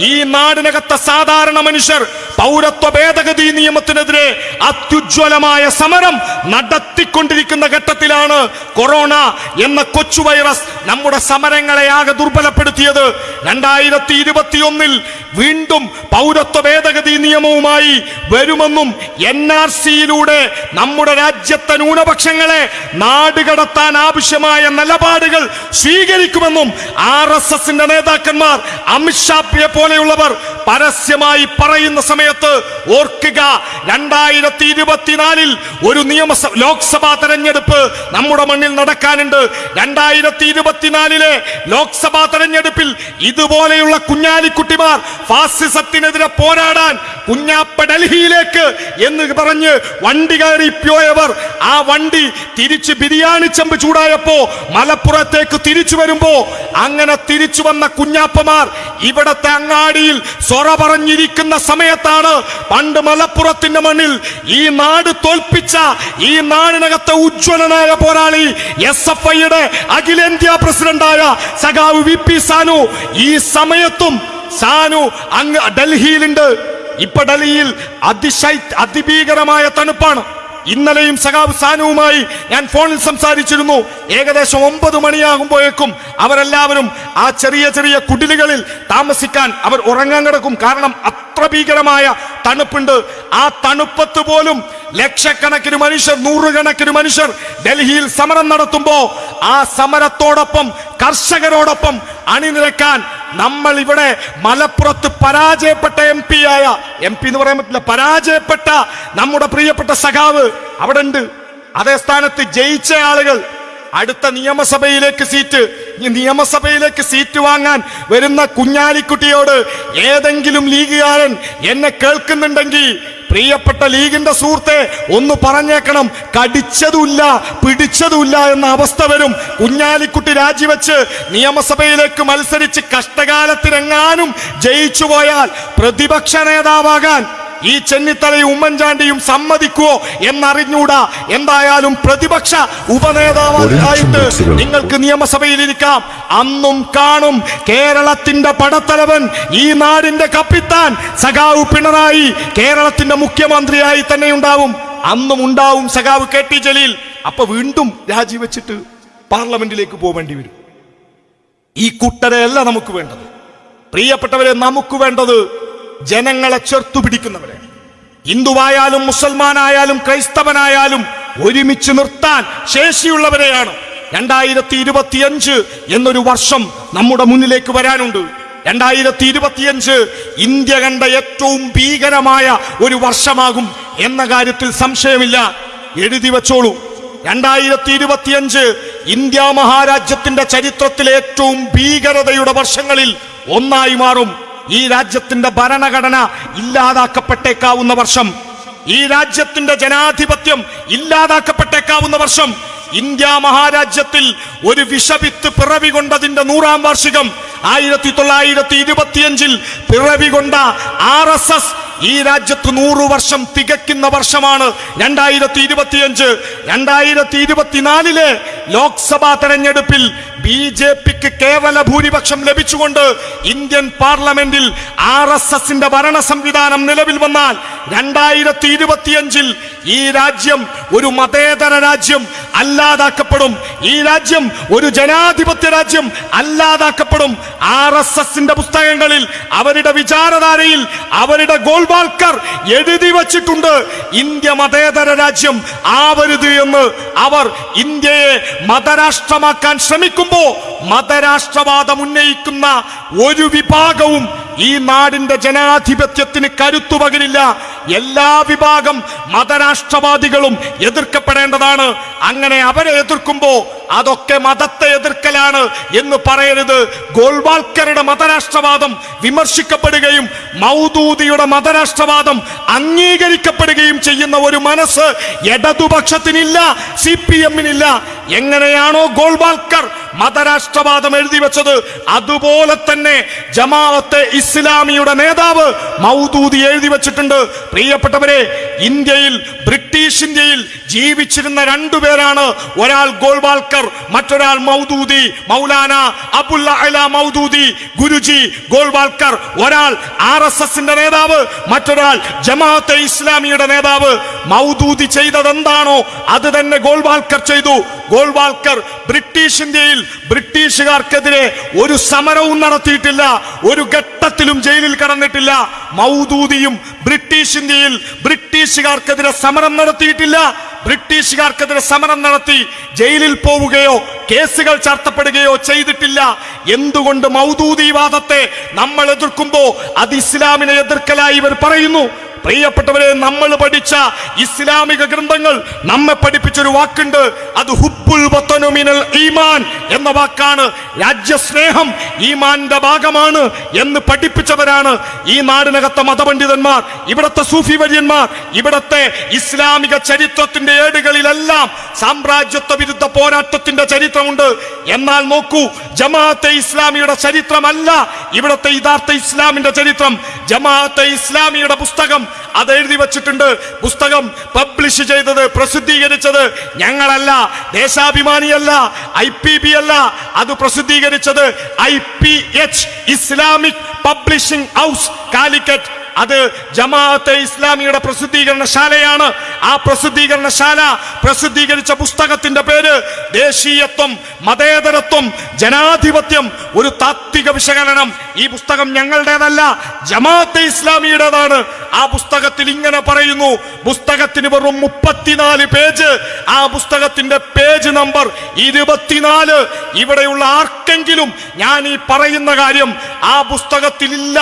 ഈ നാടിനകത്തെ സാധാരണ മനുഷ്യർ പൗരത്വ ഭേദഗതി നിയമത്തിനെതിരെ അത്യുജ്വലമായ സമരം നടത്തിക്കൊണ്ടിരിക്കുന്ന ഘട്ടത്തിലാണ് കൊറോണ എന്ന കൊച്ചു വൈറസ് നമ്മുടെ സമരങ്ങളെ ആകെ ദുർബലപ്പെടുത്തിയത്. രണ്ടായിരത്തി ഇരുപത്തിയൊന്നിൽ വീണ്ടും പൗരത്വ ഭേദഗതി നിയമവുമായി വരുമെന്നും എൻ ആർ സിയിലൂടെ നമ്മുടെ രാജ്യത്തെ ന്യൂനപക്ഷങ്ങളെ നാടുകടത്താൻ ആവശ്യമായ നിലപാടുകൾ സ്വീകരിക്കുമെന്നും ആർ എസ് എസിന്റെ നേതാക്കന്മാർ അമിത്ഷാപ്പിയെ പോലെയുള്ളവർ പരസ്യമായി പറയുന്ന സമയത്ത് ഓർക്കുക രണ്ടായിരത്തി ഇരുപത്തിനാലിൽ ഒരു നിയമസഭ ലോക്സഭാ തെരഞ്ഞെടുപ്പ് നമ്മുടെ മണ്ണിൽ നടക്കാനുണ്ട്. രണ്ടായിരത്തി ഇരുപത്തിനാലിലെ ലോക്സഭാ തെരഞ്ഞെടുപ്പിൽ ഇതുപോലെയുള്ള കുഞ്ഞാലിക്കുട്ടിമാർ ഫാസിസത്തിനെതിരെ പോരാടാൻ കുഞ്ഞാപ്പ ഡൽഹിയിലേക്ക് എന്ന് പറഞ്ഞ് വണ്ടി കയറി പോയവർ ആ വണ്ടി തിരിച്ച് ബിരിയാണി ചെമ്പ് ചൂടായപ്പോ മലപ്പുറത്തേക്ക് തിരിച്ചു വരുമ്പോ അങ്ങനെ തിരിച്ചു വന്ന കുഞ്ഞാപ്പമാർ ഇവിടത്തെ അങ്ങാടിയിൽ സൊറ പറഞ്ഞിരിക്കുന്ന സമയത്താണ് പണ്ട് മലപ്പുറത്തിന്റെ മണ്ണിൽ ഈ നാട് തോൽപ്പിച്ച ഈ നാടിനകത്തെ ഉജ്ജ്വലനായ പോരാളി എസ് എഫ് ഐയുടെ അഖിലേന്ത്യാ പ്രസിഡന്റായ സഖാവ് വി പി സാനു. ഈ സമയത്തും സാനു അങ്ങ് ഡൽഹിയിലുണ്ട്. ഇപ്പൊ ഡൽഹിയിൽ അതിശൈ അതിഭീകരമായ തണുപ്പാണ്. ഇന്നലെയും സഖാബ് സാനുവുമായി ഞാൻ ഫോണിൽ സംസാരിച്ചിരുന്നു. ഏകദേശം ഒമ്പത് മണിയാകുമ്പോഴേക്കും അവരെല്ലാവരും ആ ചെറിയ ചെറിയ കുടിലുകളിൽ താമസിക്കാൻ അവർ ഉറങ്ങാൻ കിടക്കും. കാരണം അത്ര ഭീകരമായ തണുപ്പുണ്ട്. ആ തണുപ്പത്ത് പോലും ലക്ഷക്കണക്കിന് മനുഷ്യർ നൂറുകണക്കിന് മനുഷ്യർ ഡൽഹിയിൽ സമരം നടത്തുമ്പോൾ ആ സമരത്തോടൊപ്പം കർഷകരോടൊപ്പം അണിനിരക്കാൻ നമ്മൾ ഇവിടെ മലപ്പുറത്ത് പരാജയപ്പെട്ട എം പി ആയ എം പി എന്ന് പറയാൻ പറ്റില്ല പരാജയപ്പെട്ട നമ്മുടെ പ്രിയപ്പെട്ട സഖാവ് അവിടെ ഉണ്ട് അതേ സ്ഥാനത്ത് ജയിച്ച ആളുകൾ അടുത്ത നിയമസഭയിലേക്ക് സീറ്റ് നിയമസഭയിലേക്ക് സീറ്റ് വാങ്ങാൻ വരുന്ന കുഞ്ഞാലിക്കുട്ടിയോട് ഏതെങ്കിലും ലീഗുകാരൻ എന്നെ കേൾക്കുന്നുണ്ടെങ്കിൽ പ്രിയപ്പെട്ട ലീഗിന്റെ സുഹൃത്തെ ഒന്ന് പറഞ്ഞേക്കണം. കടിച്ചതുമില്ല പിടിച്ചതുമില്ല എന്ന അവസ്ഥ വരും. കുഞ്ഞാലിക്കുട്ടി രാജിവെച്ച് നിയമസഭയിലേക്ക് മത്സരിച്ച് കഷ്ടകാലത്തിനെങ്ങാനും ജയിച്ചു പോയാൽ പ്രതിപക്ഷ നേതാവാകാൻ ഈ ചെന്നിത്തലയും ഉമ്മൻചാണ്ടിയും സമ്മതിക്കുവോ എന്നറിഞ്ഞൂടാ. എന്തായാലും പ്രതിപക്ഷ ഉപനേതാവായിട്ട് നിങ്ങൾക്ക് നിയമസഭയിൽ ഇരിക്കാം. അന്നും കാണും കേരളത്തിന്റെ പടത്തലവൻ ഈ നാടിന്റെ കപ്പിത്താൻ സഖാവ് പിണറായി കേരളത്തിന്റെ മുഖ്യമന്ത്രിയായി തന്നെ ഉണ്ടാവും. അന്നും ഉണ്ടാവും സഖാവ് കെ ടി ജലീൽ. അപ്പൊ വീണ്ടും രാജിവെച്ചിട്ട് പാർലമെന്റിലേക്ക് പോവേണ്ടി വരും. ഈ കുട്ടരയല്ല നമുക്ക് വേണ്ടത്. പ്രിയപ്പെട്ടവരെ നമുക്ക് വേണ്ടത് ജനങ്ങളെ ചേർത്തു പിടിക്കുന്നവരെ. ഹിന്ദുവായാലും മുസൽമാനായാലും ക്രൈസ്തവനായാലും ഒരുമിച്ച് നിർത്താൻ ശേഷിയുള്ളവരെയാണ്. രണ്ടായിരത്തി ഇരുപത്തിയഞ്ച് എന്നൊരു വർഷം നമ്മുടെ മുന്നിലേക്ക് വരാനുണ്ട്. രണ്ടായിരത്തി ഇരുപത്തിയഞ്ച് ഇന്ത്യ കണ്ട ഏറ്റവും ഭീകരമായ ഒരു വർഷമാകും എന്ന കാര്യത്തിൽ സംശയമില്ല. എഴുതി വച്ചോളൂ. രണ്ടായിരത്തി ഇരുപത്തിയഞ്ച് ഇന്ത്യ മഹാരാജ്യത്തിന്റെ ചരിത്രത്തിലെ ഏറ്റവും ഭീകരതയുടെ വർഷങ്ങളിൽ ഒന്നായി മാറും. ഈ രാജ്യത്തിന്റെ ഭരണഘടന ഇല്ലാതാക്കപ്പെട്ടേക്കാവുന്ന വർഷം ഈ രാജ്യത്തിന്റെ ജനാധിപത്യം ഇല്ലാതാക്കപ്പെട്ടേക്കാവുന്ന വർഷം ഇന്ത്യ മഹാരാജ്യത്തിൽ ഒരു വിഷവിത്ത് പിറവി കൊണ്ടതിന്റെ നൂറാം വാർഷികം ആയിരത്തി തൊള്ളായിരത്തി ഇരുപത്തിയഞ്ചിൽ പിറവി കൊണ്ട ആർ എസ് എസ് ഈ രാജ്യത്ത് നൂറു വർഷം തികയ്ക്കുന്ന വർഷമാണ് രണ്ടായിരത്തി ഇരുപത്തിയഞ്ച് രണ്ടായിരത്തി ഇരുപത്തിനാലിലെ ലോക്സഭാ തെരഞ്ഞെടുപ്പിൽ ബി ജെ പിക്ക് കേവല ഭൂരിപക്ഷം ലഭിച്ചുകൊണ്ട് ഇന്ത്യൻ പാർലമെന്റിൽ ആർ എസ് എസിന്റെ ഭരണ സംവിധാനം നിലവിൽ വന്നാൽ രണ്ടായിരത്തി ഇരുപത്തിയഞ്ചിൽ ഈ രാജ്യം ഒരു മതേതര രാജ്യം അല്ലാതാക്കപ്പെടും. ഈ രാജ്യം ഒരു ജനാധിപത്യ രാജ്യം അല്ലാതാക്കപ്പെടും. ആർ എസ് എസിന്റെ പുസ്തകങ്ങളിൽ അവരുടെ വിചാരധാരയിൽ അവരുടെ ഗോൾവാൾക്കർ എഴുതി വച്ചിട്ടുണ്ട്. ഇന്ത്യ മതേതര രാജ്യം ആവരുത് എന്ന് അവർ ഇന്ത്യയെ മതരാഷ്ട്രമാക്കാൻ ശ്രമിക്കുമ്പോ മതരാഷ്ട്രവാദം ഉന്നയിക്കുന്ന ഒരു വിഭാഗവും ഈ നാടിന്റെ ജനാധിപത്യത്തിന് കരുത്തു പകരില്ല എല്ലാ വിഭാഗം മതരാഷ്ട്രവാദികളും എതിർക്കപ്പെടേണ്ടതാണ്. അങ്ങനെ അവരെ എതിർക്കുമ്പോ അതൊക്കെ മതത്തെ എതിർക്കലാണ് എന്ന് പറയരുത്. ഗോൾവാൾക്കറുടെ മതരാഷ്ട്രവാദം വിമർശിക്കപ്പെടുകയും മൗദൂദിയുടെ മതരാഷ്ട്രവാദം അംഗീകരിക്കപ്പെടുകയും ചെയ്യുന്ന ഒരു മനസ്സ് ഇടതുപക്ഷത്തിനില്ല സി പി എമ്മിനില്ല. എങ്ങനെയാണോ ഗോൾവാൾക്കർ മതരാഷ്ട്രവാദം എഴുതി വെച്ചത് അതുപോലെ തന്നെ ജമാഅത്തെ ഇസ്ലാമിയുടെ നേതാവ് മൗദൂദി എഴുതി വെച്ചിട്ടുണ്ട്. പ്രിയപ്പെട്ടവരെ ഇന്ത്യയിൽ ബ്രിട്ടീഷ് ഇന്ത്യയിൽ ജീവിച്ചിരുന്ന രണ്ടുപേരാണ് ഒരാൾ ഗോൾവാൾക്കർ മറ്റൊരാൾ മൗദൂദി മൗലാന അബുല്ല അല മൗദൂദി ഗുരുജി ഗോൾവാൾക്കർ. ഒരാൾ ആർ എസ് എസിന്റെ നേതാവ് മറ്റൊരാൾ ജമാഅത്തെ ഇസ്ലാമിയുടെ നേതാവ്. മൗദൂദി ചെയ്തതെന്താണോ അത് തന്നെ ഗോൾവാൾക്കർ ചെയ്തു. ഗോൾവാൾക്കർ ബ്രിട്ടീഷ് ഇന്ത്യയിൽ ബ്രിട്ടീഷുകാർക്കെതിരെ ഒരു സമരവും നടത്തിയിട്ടില്ല ഒരു ഘട്ടത്തിലും ജയിലിൽ കടന്നിട്ടില്ല മൗദൂദിയും ബ്രിട്ടീഷ് ഇന്ത്യയിൽ ബ്രിട്ടീഷുകാർക്കെതിരെ സമരം നടത്തിയിട്ടില്ല ബ്രിട്ടീഷുകാർക്കെതിരെ സമരം നടത്തി ജയിലിൽ പോവുകയോ കേസുകൾ ചർത്തപ്പെടുകയോ ചെയ്തിട്ടില്ല. എന്തുകൊണ്ട് മൗദൂദിവാദത്തെ നമ്മൾ എതിർക്കുമ്പോ അത് ഇസ്ലാമിനെ എതിർക്കലായി ഇവർ പറയുന്നു? പ്രിയപ്പെട്ടവരെ നമ്മൾ പഠിച്ച ഇസ്ലാമിക ഗ്രന്ഥങ്ങൾ നമ്മെ പഠിപ്പിച്ചൊരു വാക്കുണ്ട്. അത് ഹുബുൽ ഈമാൻ എന്ന വാക്കാണ്. രാജ്യസ്നേഹം ഈമാന്റെ ഭാഗമാണ് എന്ന് പഠിപ്പിച്ചവരാണ് ഈ നാടിനകത്തെ മതപണ്ഡിതന്മാർ ഇവിടത്തെ സൂഫി വര്യന്മാർ ഇവിടത്തെ ഇസ്ലാമിക ചരിത്രത്തിന്റെ ഏടുകളിലെല്ലാം സാമ്രാജ്യത്വ വിരുദ്ധ പോരാട്ടത്തിന്റെ ചരിത്രമുണ്ട്. എന്നാൽ നോക്കൂ ജമാഅത്തെ ഇസ്ലാമിയുടെ ചരിത്രമല്ല ഇവിടത്തെ യഥാർത്ഥ ഇസ്ലാമിന്റെ ചരിത്രം. ജമാഅത്തെ ഇസ്ലാമിയുടെ പുസ്തകം അത് എഴുതി വച്ചിട്ടുണ്ട്. പുസ്തകം പബ്ലിഷ് ചെയ്തത് പ്രസിദ്ധീകരിച്ചത് ഞങ്ങളല്ല ദേശാഭിമാനിയല്ല ഐ പി ബി അല്ല. അത് പ്രസിദ്ധീകരിച്ചത് I P H Islamic publishing house Calicut. അത് ജമാഅത്തെ ഇസ്ലാമിയുടെ പ്രസിദ്ധീകരണശാലയാണ്. ആ പ്രസിദ്ധീകരണശാല പ്രസിദ്ധീകരിച്ച പുസ്തകത്തിന്റെ പേര് ദേശീയത്വം മതേതരത്വം ജനാധിപത്യം ഒരു താത്വിക വിശകലനം. ഈ പുസ്തകം ഞങ്ങളുടേതല്ല ജമാഅത്തെ ഇസ്ലാമിയുടേതാണ്. ആ പുസ്തകത്തിൽ ഇങ്ങനെ പറയുന്നു പുസ്തകത്തിന് വെറും മുപ്പത്തിനാല് പേജ് ആ പുസ്തകത്തിന്റെ പേജ് നമ്പർ ഇരുപത്തിനാല്. ഇവിടെയുള്ള ആർക്കെങ്കിലും ഞാൻ ഈ പറയുന്ന കാര്യം ആ പുസ്തകത്തിലില്ല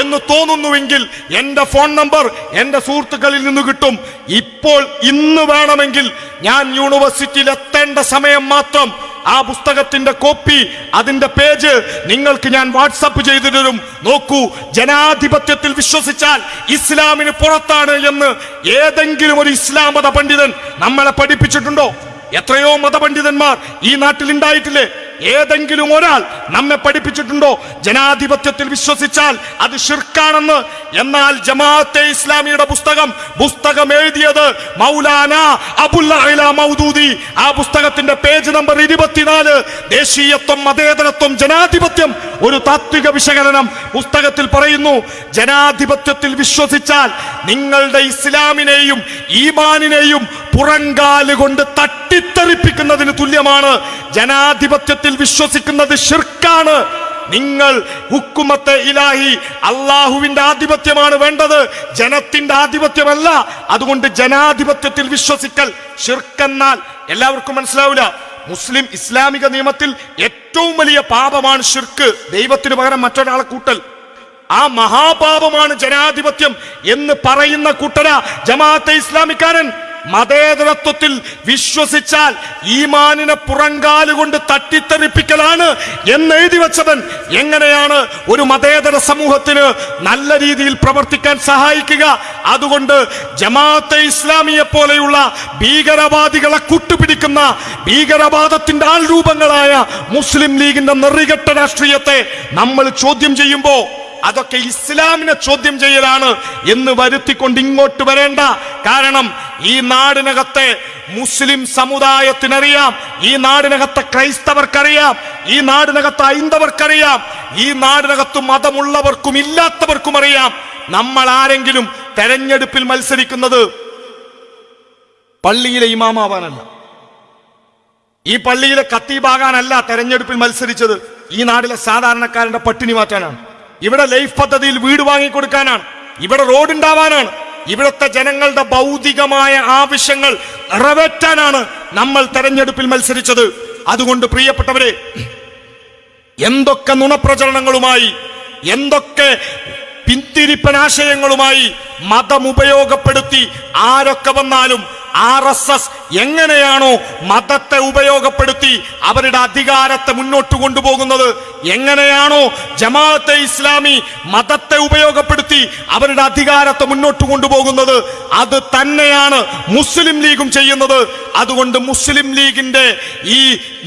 എന്ന് തോന്നുന്നുവെങ്കിൽ എന്റെ ഫോൺ നമ്പർ എന്റെ സുഹൃത്തുക്കളിൽ നിന്ന് കിട്ടും. ഇപ്പോൾ ഇന്ന് വേണമെങ്കിൽ ഞാൻ യൂണിവേഴ്സിറ്റിയിൽ എത്തേണ്ട സമയം മാത്രം ആ പുസ്തകത്തിന്റെ കോപ്പി അതിന്റെ പേജ് നിങ്ങൾക്ക് ഞാൻ വാട്സപ്പ് ചെയ്തു തരും. നോക്കൂ ജനാധിപത്യത്തിൽ വിശ്വസിച്ചാൽ ഇസ്ലാമിന് പുറത്താണ് എന്ന് ഏതെങ്കിലും ഒരു ഇസ്ലാം മത പണ്ഡിതൻ നമ്മളെ പഠിപ്പിച്ചിട്ടുണ്ടോ? എത്രയോ മതപണ്ഡിതന്മാർ ഈ നാട്ടിൽ ഉണ്ടായിട്ടില്ലേ ഏതെങ്കിലും ഒരാൾ നമ്മെ പഠിപ്പിച്ചിട്ടുണ്ടോ? ജനാധിപത്യത്തിൽ വിശ്വസിച്ചാൽ അത് ഷിർക്കാണെന്ന് എന്നാൽ ജമാഅത്തെ ഇസ്ലാമിയുടെ പുസ്തകം പുസ്തകം എഴുതിയത് മൗലാന അബുല്ല മൗദൂദി. ആ പുസ്തകത്തിന്റെ പേജ് നമ്പർ ഇരുപത്തിനാല്. ദേശീയത്വം മതേതരത്വം ജനാധിപത്യം. ഒരു താത്വിക വിശകലനം പുസ്തകത്തിൽ പറയുന്നു ജനാധിപത്യത്തിൽ വിശ്വസിച്ചാൽ നിങ്ങളുടെ ഇസ്ലാമിനെയും ഈമാനിനെയും പുറങ്കാൽ കൊണ്ട് തട്ടിത്തെറിപ്പിക്കുന്നതിന് തുല്യമാണ്. ജനാധിപത്യത്തിൽ വിശ്വസിക്കുന്നത് ഷിർക്കാണ് നിങ്ങൾ ഹുക്കുമത്തെ ഇലാഹി അള്ളാഹുവിന്റെ ആധിപത്യമാണ് വേണ്ടത്. ജനത്തിന്റെ ആധിപത്യമല്ല. അതുകൊണ്ട് ജനാധിപത്യത്തിൽ വിശ്വസിക്കൽ ഷിർക്കെന്നാൽ എല്ലാവർക്കും മനസ്സിലാവില്ല. മുസ്ലിം ഇസ്ലാമിക നിയമത്തിൽ ഏറ്റവും വലിയ പാപമാണ് ഷിർക്ക് ദൈവത്തിന് പകരം മറ്റൊരാളെ കൂട്ടൽ. ആ മഹാപാപമാണ് ജനാധിപത്യം എന്ന് പറയുന്ന കൂട്ടര ജമാഅത്തെ ഇസ്ലാമിക്കാരൻ. മതേതരത്വത്തിൽ വിശ്വസിച്ചാൽ ഈമാനിനെ പുറങ്കാലുകൊണ്ട് തട്ടിത്തെറിപ്പിക്കലാണ് എന്ന് എഴുതി വെച്ചവൻ എങ്ങനെയാണ് ഒരു മതേതര സമൂഹത്തിന് നല്ല രീതിയിൽ പ്രവർത്തിക്കാൻ സഹായിക്കുക? അതുകൊണ്ട് ജമാഅത്തെ ഇസ്ലാമിയെ പോലെയുള്ള ഭീകരവാദികളെ കൂട്ടുപിടിക്കുന്ന ഭീകരവാദത്തിന്റെ ആൾ രൂപങ്ങളായ മുസ്ലിം ലീഗിന്റെ നെറികെട്ട രാഷ്ട്രീയത്തെ നമ്മൾ ചോദ്യം ചെയ്യുമ്പോൾ അതൊക്കെ ഇസ്ലാമിനെ ചോദ്യം ചെയ്യലാണ് എന്ന് വരുത്തിക്കൊണ്ട് ഇങ്ങോട്ട് വരേണ്ട. കാരണം ഈ നാടിനകത്തെ മുസ്ലിം സമുദായത്തിനറിയാം. ഈ നാടിനകത്തെ ക്രൈസ്തവർക്കറിയാം. ഈ നാടിനകത്ത് ഹൈന്ദവർക്കറിയാം. ഈ നാടിനകത്ത് മതമുള്ളവർക്കും ഇല്ലാത്തവർക്കും അറിയാം. നമ്മൾ ആരെങ്കിലും തെരഞ്ഞെടുപ്പിൽ മത്സരിക്കുന്നത് പള്ളിയിലെ ഇമാമാവാനല്ല. ഈ പള്ളിയിലെ കത്തീബാകാനല്ല തെരഞ്ഞെടുപ്പിൽ മത്സരിച്ചത്. ഈ നാട്ടിലെ സാധാരണക്കാരന്റെ പട്ടിണി മാറ്റാനാണ്. ഇവിടെ ലൈഫ് പദ്ധതിയിൽ വീട് വാങ്ങിക്കൊടുക്കാനാണ്. ഇവിടെ റോഡ് ഉണ്ടാവാനാണ് ഇവിടുത്തെ ജനങ്ങളുടെ ഭൗതികമായ ആവശ്യങ്ങൾ നിറവേറ്റാനാണ് നമ്മൾ തെരഞ്ഞെടുപ്പിൽ മത്സരിച്ചത്. അതുകൊണ്ട് പ്രിയപ്പെട്ടവരെ എന്തൊക്കെ നുണപ്രചരണങ്ങളുമായി എന്തൊക്കെ പിന്തിരിപ്പനാശയങ്ങളുമായി മതം ഉപയോഗപ്പെടുത്തി ആരൊക്കെ വന്നാലും ആർ എസ് എസ് എങ്ങനെയാണോ മതത്തെ ഉപയോഗപ്പെടുത്തി അവരുടെ അധികാരത്തെ മുന്നോട്ട് കൊണ്ടുപോകുന്നത്? എങ്ങനെയാണോ ജമാഅത്തെ ഇസ്ലാമി മതത്തെ ഉപയോഗപ്പെടുത്തി അവരുടെ അധികാരത്തെ മുന്നോട്ട് കൊണ്ടുപോകുന്നത്? അത് തന്നെയാണ് മുസ്ലിം ലീഗും ചെയ്യുന്നത്. അതുകൊണ്ട് മുസ്ലിം ലീഗിന്റെ ഈ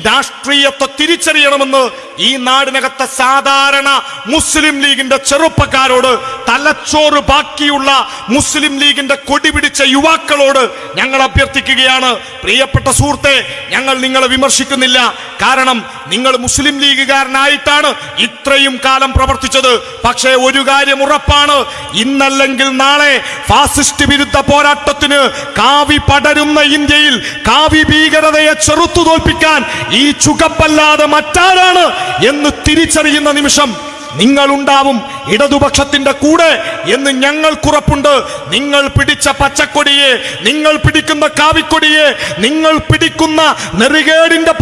രാഷ്ട്രീയത്തെ തിരിച്ചറിയണമെന്ന് ഈ നാടിനകത്തെ സാധാരണ മുസ്ലിം ലീഗിന്റെ ചെറുപ്പക്കാരോട് തലച്ചോറ് ബാക്കിയുള്ള മുസ്ലിം ലീഗിന്റെ കൊടിപിടിച്ച യുവാക്കളോട് ഞങ്ങൾ അഭ്യർത്ഥിക്കുകയാണ്. പ്രിയപ്പെട്ട സുഹൃത്തെ ഞങ്ങൾ നിങ്ങളെ വിമർശിക്കുന്നില്ല. കാരണം നിങ്ങൾ മുസ്ലിം ലീഗുകാരനായിട്ടാണ് ഇത്രയും കാലം പ്രവർത്തിച്ചത്. പക്ഷേ ഒരു കാര്യം ഉറപ്പാണ്. ഇന്നല്ലെങ്കിൽ നാളെ ഫാസിസ്റ്റ് വിരുദ്ധ പോരാട്ടത്തിന് കാവി പടരുന്ന ഇന്ത്യയിൽ കാവി ഭീകരതയെ ചെറുത്തു തോൽപ്പിക്കാൻ ഈ ചുകപ്പല്ലാതെ മറ്റാരാണ് എന്ന് തിരിച്ചറിയുന്ന നിമിഷം നിങ്ങളുണ്ടാവും ഇടതുപക്ഷത്തിന്റെ കൂടെ എന്ന് ഞങ്ങൾക്കുറപ്പുണ്ട് നിങ്ങൾ പിടിച്ച പച്ചക്കൊടിയെ നിങ്ങൾ പിടിക്കുന്ന കാവിക്കൊടിയെ നിങ്ങൾ പിടിക്കുന്ന നെറികേടിന്റെ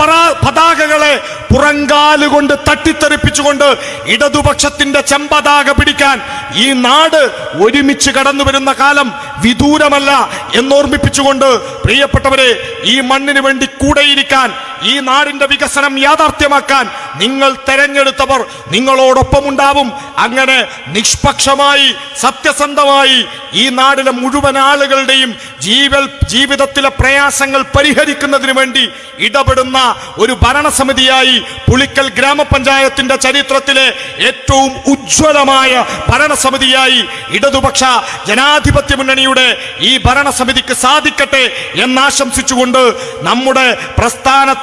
പതാകകളെ പുറങ്കാലുകൊണ്ട് തട്ടിത്തെറിപ്പിച്ചുകൊണ്ട് ഇടതുപക്ഷത്തിന്റെ ചെമ്പതാക പിടിക്കാൻ ഈ നാട് ഒരുമിച്ച് കടന്നു വരുന്ന കാലം വിദൂരമല്ല എന്നോർമ്മിപ്പിച്ചുകൊണ്ട് പ്രിയപ്പെട്ടവരെ ഈ മണ്ണിന് വേണ്ടി കൂടെയിരിക്കാൻ ഈ നാടിന്റെ വികസനം യാഥാർത്ഥ്യമാക്കാൻ നിങ്ങൾ തെരഞ്ഞെടുത്തവർ നിങ്ങളോടൊപ്പം ഉണ്ടാവും അങ്ങനെ നിഷ്പക്ഷമായി സത്യസന്ധമായി ഈ നാടിലെ മുഴുവൻ ആളുകളുടെയും ജീവൽ ജീവിതത്തിലെ പ്രയാസങ്ങൾ പരിഹരിക്കുന്നതിന് വേണ്ടി ഇടപെടുന്ന ഒരു ഭരണസമിതിയായി പുളിക്കൽ ഗ്രാമപഞ്ചായത്തിന്റെ ചരിത്രത്തിലെ ഏറ്റവും ഉജ്ജ്വലമായ ഭരണസമിതിയായി ഇടതുപക്ഷ ജനാധിപത്യ മുന്നണിയുടെ ഈ ഭരണസമിതിക്ക് സാധിക്കട്ടെ എന്നാശംസിച്ചുകൊണ്ട് നമ്മുടെ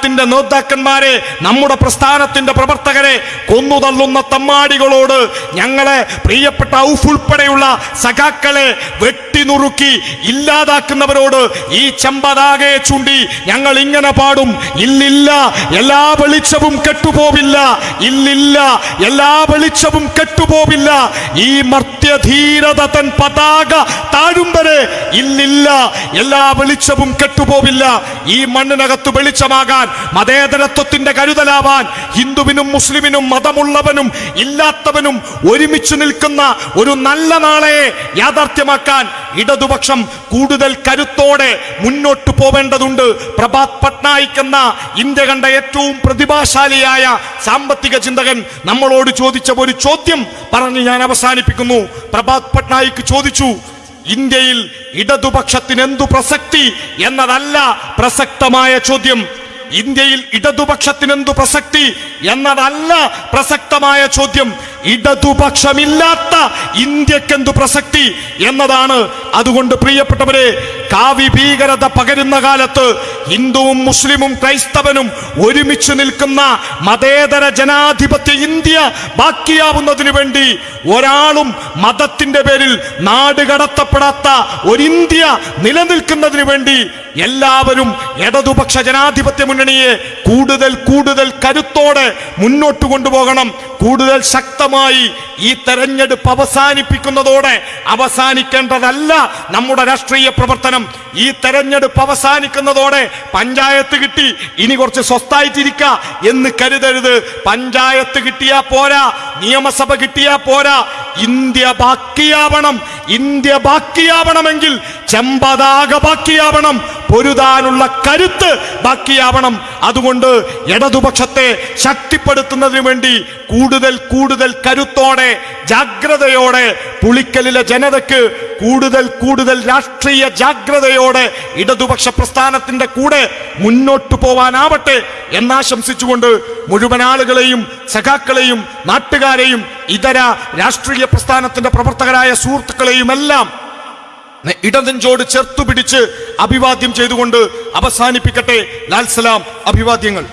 പ്രസ്ഥാനത്തിന്റെ നേതാക്കന്മാരെ നമ്മുടെ പ്രസ്ഥാനത്തിന്റെ പ്രവർത്തകരെ കൊന്നുതള്ളുന്ന തമ്മാടികളോട് ഞങ്ങളെ പ്രിയപ്പെട്ട ഔഫ് ഉൾപ്പെടെയുള്ള സഖാക്കളെ വെട്ടിനുറുക്കി ഇല്ലാതാക്കുന്നവരോട് ഈ ചമ്പതാകെ ചൂണ്ടി ഞങ്ങൾ ഇങ്ങനെ പാടും. ഇല്ലില്ല എല്ലാ വെളിച്ചവും കെട്ടുപോവില്ല. ഇല്ലില്ല എല്ലാ വെളിച്ചവും കെട്ടുപോവില്ല. ഈ മർത്യധീരത തൻ പതാക താഴും വരെ ഇല്ലില്ല എല്ലാ വെളിച്ചവും കെട്ടുപോവില്ല. ഈ മണ്ണിനകത്ത് വെളിച്ചമാകാൻ മതേതരത്വത്തിന്റെ കരുതലാവാൻ ഹിന്ദുവിനും മുസ്ലിമിനും മതമുള്ളവനും ഇല്ലാത്തവനും ഒരുമിച്ച് നിൽക്കുന്ന ഒരു നല്ല നാളെ യാഥാർത്ഥ്യമാക്കാൻ ഇടതുപക്ഷം കൂടുതൽ കരുത്തോടെ മുന്നോട്ട് പോവേണ്ടതുണ്ട്. പ്രഭാത് പട്നായിക് എന്ന ഇന്ത്യ കണ്ട ഏറ്റവും പ്രതിഭാശാലിയായ സാമ്പത്തിക ചിന്തകൻ നമ്മളോട് ചോദിച്ച ഒരു ചോദ്യം പറഞ്ഞ് ഞാൻ അവസാനിപ്പിക്കുന്നു. പ്രഭാത് പട്നായിക് ചോദിച്ചു ഇന്ത്യയിൽ ഇടതുപക്ഷത്തിന് എന്തു പ്രസക്തി? എന്നതല്ല പ്രസക്തമായ ചോദ്യം. ഇന്ത്യയിൽ ഇടതുപക്ഷത്തിന് എന്തു പ്രസക്തി എന്നതല്ല പ്രസക്തമായ ചോദ്യം. ഇടതുപക്ഷമില്ലാത്ത ഇന്ത്യക്കെന്തു പ്രസക്തി എന്നതാണ്. അതുകൊണ്ട് പ്രിയപ്പെട്ടവരെ കാവി ഭീകരത പകരുന്ന കാലത്ത് ഹിന്ദുവും മുസ്ലിമും ക്രൈസ്തവനും ഒരുമിച്ച് നിൽക്കുന്ന മതേതര ജനാധിപത്യ ഇന്ത്യ ബാക്കിയാവുന്നതിനു വേണ്ടി ഒരാളും മതത്തിന്റെ പേരിൽ നാട് കടത്തപ്പെടാത്ത ഒരു ഇന്ത്യ നിലനിൽക്കുന്നതിന് വേണ്ടി എല്ലാവരും ഇടതുപക്ഷ ജനാധിപത്യ മുന്നണിയെ കൂടുതൽ കൂടുതൽ കരുത്തോടെ മുന്നോട്ട് കൊണ്ടുപോകണം. കൂടുതൽ ശക്തമായി ഈ തെരഞ്ഞെടുപ്പ് അവസാനിപ്പിക്കുന്നതോടെ അവസാനിക്കേണ്ടതല്ല നമ്മുടെ രാഷ്ട്രീയ പ്രവർത്തനം. ഈ തെരഞ്ഞെടുപ്പ് അവസാനിക്കുന്നതോടെ പഞ്ചായത്ത് കിട്ടി ഇനി കുറച്ച് സ്വസ്ഥായിട്ടിരിക്ക എന്ന് കരുതരുത്. പഞ്ചായത്ത് കിട്ടിയാ പോരാ നിയമസഭ കിട്ടിയാ പോരാ ഇന്ത്യ ബാക്കിയാവണം. ഇന്ത്യ ബാക്കിയാവണമെങ്കിൽ ചെമ്പതാക ബാക്കിയാവണം. പൊരുതാനുള്ള കരുത്ത് ബാക്കിയാവണം. അതുകൊണ്ട് ഇടതുപക്ഷത്തെ ശക്തിപ്പെടുത്തുന്നതിന് വേണ്ടി കൂടുതൽ കൂടുതൽ കരുത്തോടെ ജാഗ്രതയോടെ പുളിക്കലിലെ ജനതയ്ക്ക് കൂടുതൽ കൂടുതൽ രാഷ്ട്രീയ ജാഗ്രതയോടെ ഇടതുപക്ഷ പ്രസ്ഥാനത്തിന്റെ കൂടെ മുന്നോട്ടു പോവാനാവട്ടെ എന്നാശംസിച്ചുകൊണ്ട് മുഴുവൻ ആളുകളെയും സഖാക്കളെയും നാട്ടുകാരെയും ഇതര രാഷ്ട്രീയ പ്രസ്ഥാനത്തിന്റെ പ്രവർത്തകരായ സുഹൃത്തുക്കളെയും നെ- ഇടനെഞ്ചോട് ചേർത്തു പിടിച്ച് അഭിവാദ്യം ചെയ്തുകൊണ്ട് അവസാനിപ്പിക്കട്ടെ. ലാൽസലാം അഭിവാദ്യങ്ങൾ.